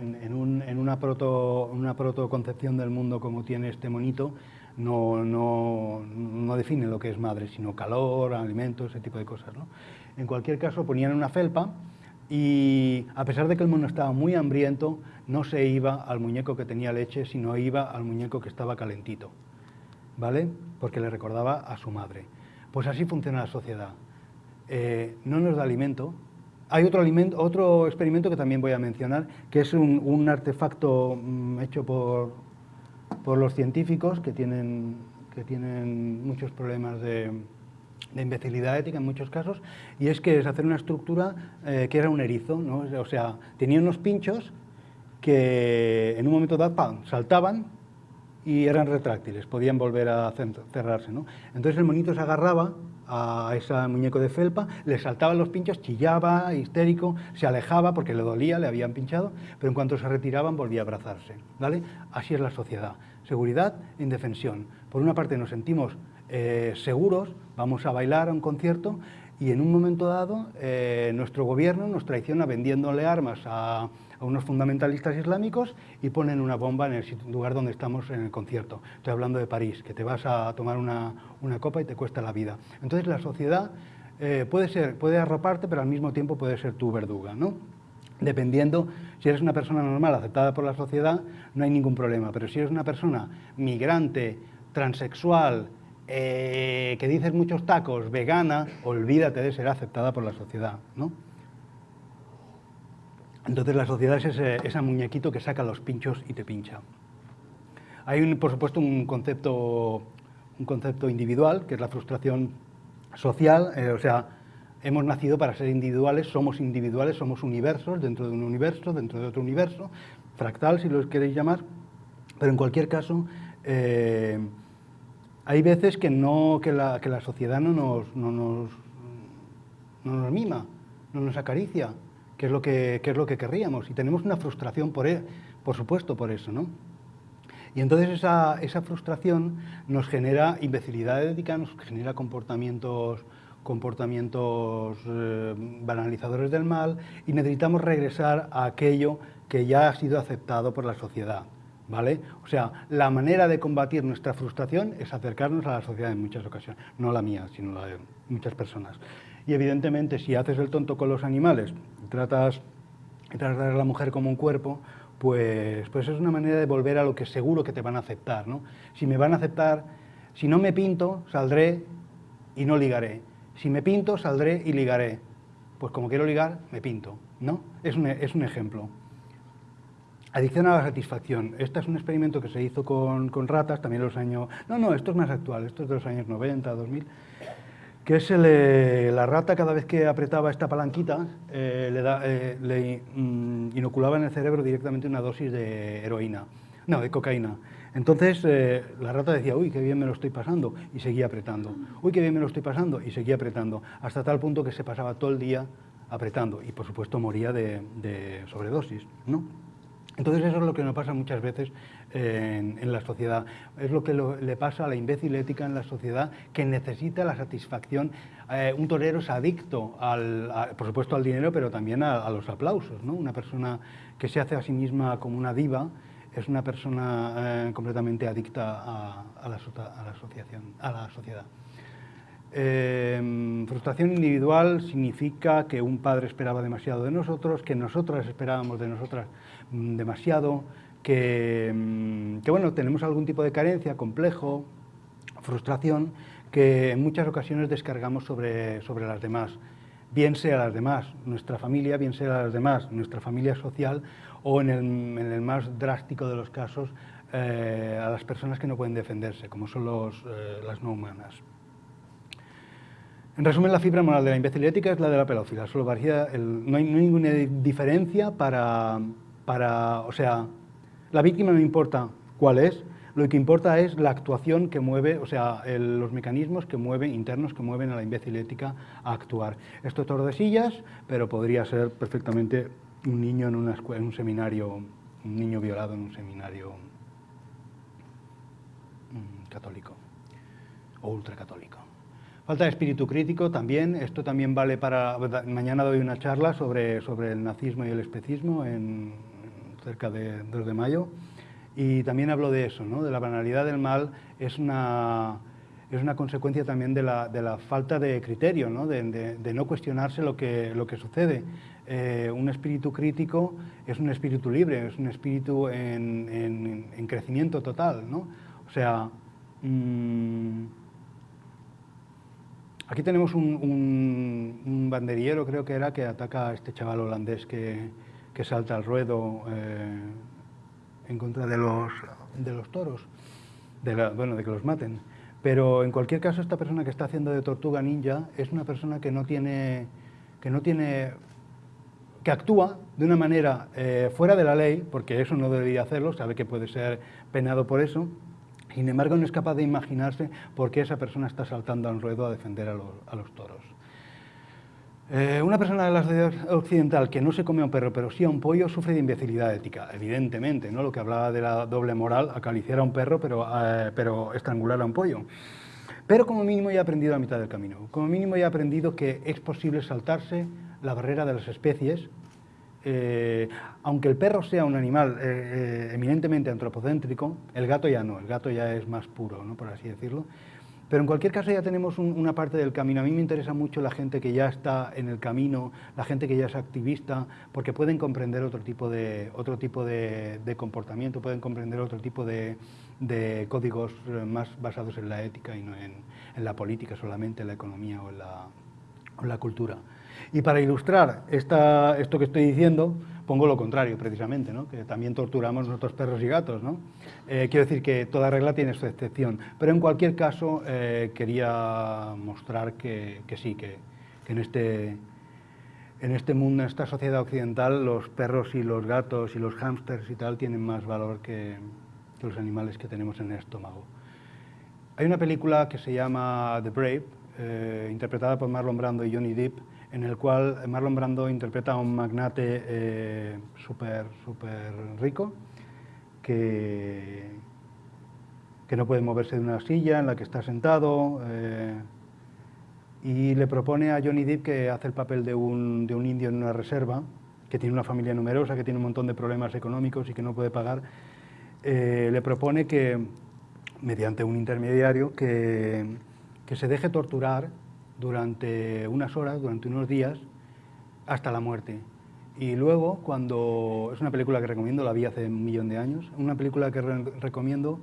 en, una, proto, una protoconcepción del mundo como tiene este monito, no, no, define lo que es madre, sino calor, alimentos, ese tipo de cosas. ¿no? En cualquier caso, ponían una felpa y a pesar de que el mono estaba muy hambriento, no se iba al muñeco que tenía leche, sino iba al muñeco que estaba calentito, ¿vale? Porque le recordaba a su madre. Pues así funciona la sociedad. Eh, no nos da alimento. Hay otro, experimento que también voy a mencionar, que es un, un artefacto mm, hecho por, por los científicos que tienen, que tienen muchos problemas de, imbecilidad ética en muchos casos, y es que es hacer una estructura que era un erizo, ¿no? o sea, tenía unos pinchos que en un momento dado saltaban y eran retráctiles, podían volver a cerrarse. ¿no? Entonces el monito se agarraba a ese muñeco de felpa, le saltaban los pinchos, chillaba, histérico, se alejaba porque le dolía, le habían pinchado, pero en cuanto se retiraban volvía a abrazarse. ¿vale? Así es la sociedad seguridad indefensión. Por una parte nos sentimos eh, seguros, vamos a bailar a un concierto y en un momento dado eh, nuestro gobierno nos traiciona vendiéndole armas a, unos fundamentalistas islámicos y ponen una bomba en el lugar donde estamos en el concierto. Estoy hablando de París, que te vas a tomar una, copa y te cuesta la vida. Entonces la sociedad eh, puede, ser, puede arroparte, pero al mismo tiempo puede ser tu verduga. ¿no? dependiendo, si eres una persona normal aceptada por la sociedad, no hay ningún problema, pero si eres una persona migrante, transexual, eh, que dices muchos tacos, vegana, olvídate de ser aceptada por la sociedad, ¿no? Entonces la sociedad es ese, muñequito que saca los pinchos y te pincha. Hay, por supuesto, un concepto, un concepto individual, que es la frustración social, eh, o sea, hemos nacido para ser individuales, somos individuales, somos universos dentro de un universo, dentro de otro universo, fractal si lo queréis llamar, pero en cualquier caso eh, hay veces que, no, que, la, que la sociedad no nos, no, nos, no nos mima, no nos acaricia, que es lo que, es lo que querríamos, y tenemos una frustración por, e, por supuesto por eso, ¿no? Y entonces esa, esa frustración nos genera imbecilidad ética, nos genera comportamientos comportamientos eh, banalizadores del mal y necesitamos regresar a aquello que ya ha sido aceptado por la sociedad. ¿Vale? O sea, la manera de combatir nuestra frustración es acercarnos a la sociedad en muchas ocasiones, no la mía, sino la de muchas personas. Y evidentemente, si haces el tonto con los animales, tratas, tratas a la mujer como un cuerpo, pues, pues es una manera de volver a lo que seguro que te van a aceptar. ¿no? Si me van a aceptar, si no me pinto, saldré y no ligaré si me pinto, saldré y ligaré. Pues como quiero ligar, me pinto, ¿no? Es un, es un ejemplo. Adicción a la satisfacción. Este es un experimento que se hizo con, con, ratas, también los años... No, no, esto es más actual, esto es de los años 90, 2000, que es el, la rata cada vez que apretaba esta palanquita eh, le, da, eh, le mm, inoculaba en el cerebro directamente una dosis de heroína, no, de cocaína. Entonces eh, la rata decía, uy, qué bien me lo estoy pasando, y seguía apretando. Uy, qué bien me lo estoy pasando, y seguía apretando, hasta tal punto que se pasaba todo el día apretando, y por supuesto moría de, sobredosis, ¿no? Entonces eso es lo que nos pasa muchas veces en, la sociedad, es lo que le pasa a la imbécil ética en la sociedad que necesita la satisfacción. Eh, un torero es adicto, al, por supuesto al dinero, pero también a, a, los aplausos. ¿no? Una persona que se hace a sí misma como una diva, es una persona eh, completamente adicta a, la, asociación, a la sociedad. Eh, frustración individual significa que un padre esperaba demasiado de nosotros, que nosotras esperábamos de nosotras mm, demasiado, que, mm, que, bueno, tenemos algún tipo de carencia, complejo, frustración, que en muchas ocasiones descargamos sobre, sobre las demás, bien sea las demás, nuestra familia, bien sea las demás, nuestra familia social o en el, más drástico de los casos eh, a las personas que no pueden defenderse, como son los, eh, las no humanas. En resumen, la fibra moral de la imbécil ética es la de la pedófila, solo varía no, hay, ninguna diferencia para, o sea, la víctima no importa cuál es, lo que importa es la actuación que mueve, o sea, los mecanismos que mueven, internos, que mueven a la imbécil ética a actuar. Esto es Tordesillas, pero podría ser perfectamente un niño en, una en un seminario, un niño violado en un seminario mm, católico o ultracatólico. Falta de espíritu crítico también, esto también vale para... Mañana doy una charla sobre, sobre el nazismo y el especismo en, cerca de 2 de mayo y también hablo de eso, ¿no? de la banalidad del mal, es una, es una consecuencia también de la, de la falta de criterio, ¿no? De, de, no cuestionarse lo que, lo que sucede. Eh, un espíritu crítico es un espíritu libre, es un espíritu en, en, crecimiento total. ¿no? O sea, mmm, aquí tenemos un, banderiero, creo que era, que ataca a este chaval holandés que, que salta al ruedo. Eh, en contra de los, de los toros, de bueno, de que los maten. Pero en cualquier caso, esta persona que está haciendo de tortuga ninja es una persona que no tiene, que no tiene, que actúa de una manera eh, fuera de la ley, porque eso no debería hacerlo, sabe que puede ser penado por eso, sin embargo no es capaz de imaginarse por qué esa persona está saltando al ruedo a defender a los, a toros. Eh, una persona de la sociedad occidental que no se come a un perro, pero sí a un pollo, sufre de imbecilidad ética, evidentemente, ¿no? Lo que hablaba de la doble moral, acariciar a un perro, pero, eh, pero estrangular a un pollo. Pero como mínimo ya he aprendido a mitad del camino. Como mínimo ya he aprendido que es posible saltarse la barrera de las especies, eh, aunque el perro sea un animal eminentemente antropocéntrico, el gato ya no, el gato ya es más puro, ¿no? por así decirlo, pero en cualquier caso ya tenemos una parte del camino. A mí me interesa mucho la gente que ya está en el camino, la gente que ya es activista, porque pueden comprender otro tipo de, otro tipo de, comportamiento, pueden comprender otro tipo de, códigos eh, más basados en la ética y no en, la política solamente, en la economía o en la cultura. Y para ilustrar esta, esto que estoy diciendo, pongo lo contrario, precisamente, ¿no? que también torturamos nuestros perros y gatos. ¿no? Eh, quiero decir que toda regla tiene su excepción, pero en cualquier caso eh, quería mostrar que, sí, que, en, este, en este mundo, en esta sociedad occidental, los perros y los gatos y los hámsters y tal tienen más valor que, los animales que tenemos en el estómago. Hay una película que se llama The Brave, eh, interpretada por Marlon Brando y Johnny Depp, en el cual Marlon Brando interpreta a un magnate eh, súper super rico que, que no puede moverse de una silla en la que está sentado eh, y le propone a Johnny Depp que hace el papel de un, de un indio en una reserva, que tiene una familia numerosa, que tiene un montón de problemas económicos y que no puede pagar, eh, le propone que, mediante un intermediario, que, que se deje torturar durante unas horas, durante unos días, hasta la muerte. Y luego, cuando... Es una película que recomiendo, la vi hace un millón de años, una película que recomiendo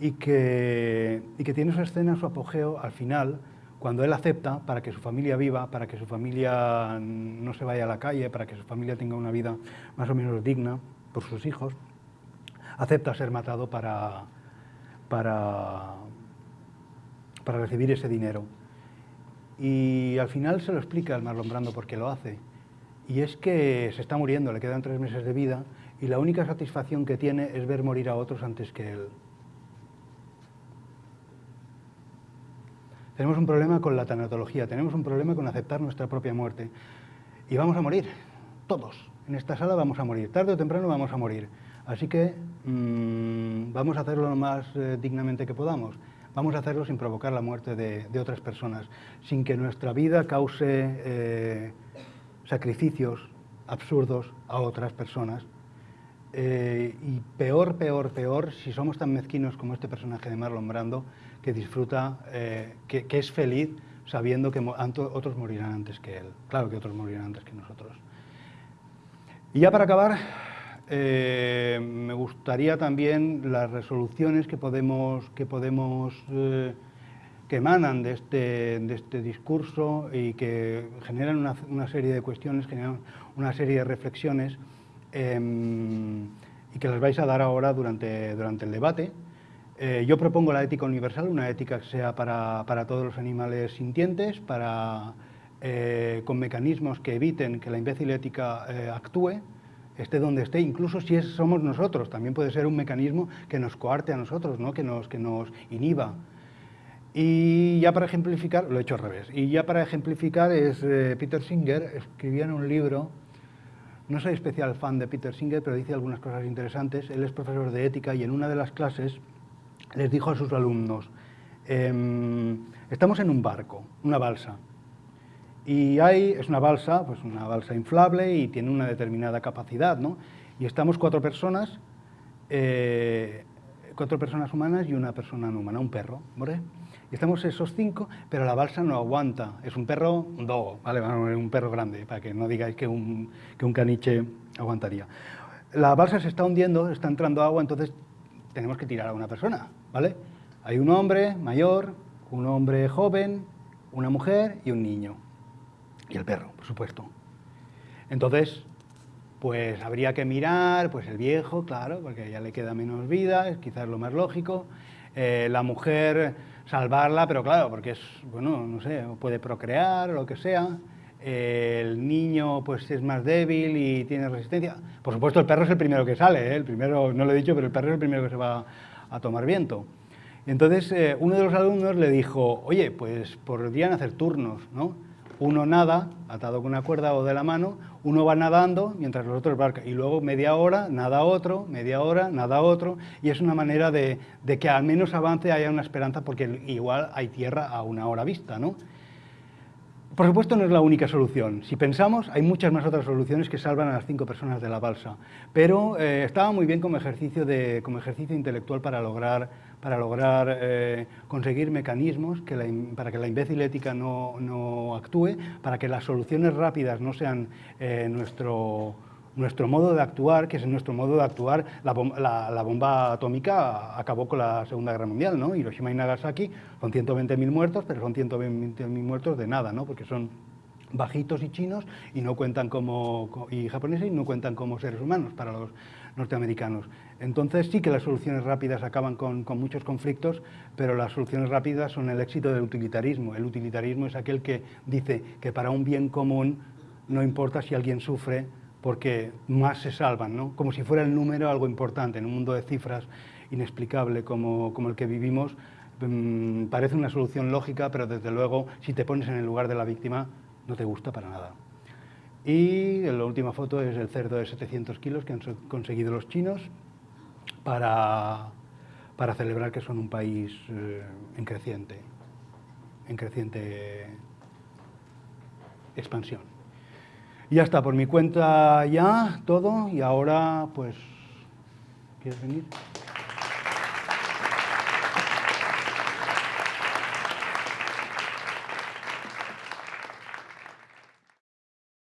y que, y que tiene su escena, su apogeo al final, cuando él acepta para que su familia viva, para que su familia no se vaya a la calle, para que su familia tenga una vida más o menos digna por sus hijos, acepta ser matado para, para, para recibir ese dinero. Y al final se lo explica el Marlon Brando por qué lo hace. Y es que se está muriendo, le quedan tres meses de vida y la única satisfacción que tiene es ver morir a otros antes que él. Tenemos un problema con la tanatología, tenemos un problema con aceptar nuestra propia muerte. Y vamos a morir, todos. En esta sala vamos a morir, tarde o temprano vamos a morir. Así que mmm, vamos a hacerlo lo más eh, dignamente que podamos vamos a hacerlo sin provocar la muerte de, otras personas, sin que nuestra vida cause eh, sacrificios absurdos a otras personas. Eh, y peor, peor, peor, si somos tan mezquinos como este personaje de Marlon Brando, que disfruta, eh, que, que, es feliz sabiendo que otros morirán antes que él. Claro que otros morirán antes que nosotros. Y ya para acabar, eh, me gustaría también las resoluciones que podemos, que, podemos, eh, que emanan de este, de este discurso y que generan una, serie de cuestiones, generan una serie de reflexiones em, y que las vais a dar ahora durante, durante el debate. Eh, yo propongo la ética universal, una ética que sea para, para todos los animales sintientes, para, con mecanismos que eviten que la imbécil ética actúe, esté donde esté, incluso si somos nosotros, también puede ser un mecanismo que nos coarte a nosotros, ¿no? que, nos, que nos inhiba. Y ya para ejemplificar, lo he hecho al revés, y ya para ejemplificar es eh, Peter Singer, escribía en un libro, no soy especial fan de Peter Singer, pero dice algunas cosas interesantes, él es profesor de ética y en una de las clases les dijo a sus alumnos, em, estamos en un barco, una balsa, y hay, es una balsa, pues una balsa inflable y tiene una determinada capacidad, ¿no? Y estamos cuatro personas, eh, cuatro personas humanas y una persona no humana, un perro, ¿vale? Y estamos esos cinco, pero la balsa no aguanta. Es un perro, un dogo, ¿vale? un perro grande, para que no digáis que un, que un caniche aguantaría. La balsa se está hundiendo, está entrando agua, entonces tenemos que tirar a una persona, ¿vale? Hay un hombre mayor, un hombre joven, una mujer y un niño. Y el perro, por supuesto. Entonces, pues habría que mirar, pues el viejo, claro, porque ya le queda menos vida, es quizás lo más lógico. Eh, la mujer salvarla, pero claro, porque es, bueno, no sé, puede procrear o lo que sea, el niño pues es más débil y tiene resistencia. Por supuesto, el perro es el primero que sale, ¿eh? el primero, no lo he dicho, pero el perro es el primero que se va a tomar viento. Entonces, eh, uno de los alumnos le dijo, oye, pues podrían hacer turnos, ¿no? Uno nada, atado con una cuerda o de la mano, uno va nadando mientras los otros barcan, y luego media hora, nada otro, media hora, nada otro, y es una manera de, que al menos avance, haya una esperanza, porque igual hay tierra a una hora vista, ¿no? Por supuesto no es la única solución. Si pensamos, hay muchas más otras soluciones que salvan a las cinco personas de la balsa, pero eh, estaba muy bien como ejercicio, de, como ejercicio intelectual para lograr para lograr eh, conseguir mecanismos para que la imbécil ética no, actúe, para que las soluciones rápidas no sean eh, nuestro, nuestro modo de actuar, que es nuestro modo de actuar, la, bomba atómica acabó con la Segunda Guerra Mundial, ¿no? Hiroshima y Nagasaki son 120.000 muertos, pero son 120.000 muertos de nada, ¿no? Porque son bajitos y chinos y no cuentan como y japoneses y no cuentan como seres humanos para los norteamericanos. Entonces sí que las soluciones rápidas acaban con, muchos conflictos, pero las soluciones rápidas son el éxito del utilitarismo. El utilitarismo es aquel que dice que para un bien común no importa si alguien sufre porque más se salvan, ¿no? como si fuera el número algo importante. En un mundo de cifras inexplicable como, el que vivimos, mm, parece una solución lógica, pero desde luego si te pones en el lugar de la víctima no te gusta para nada. Y la última foto es el cerdo de 700 kilos que han conseguido los chinos para, para celebrar que son un país eh, en creciente, en creciente expansión. Ya está, por mi cuenta ya todo, y ahora pues, ¿quieres venir?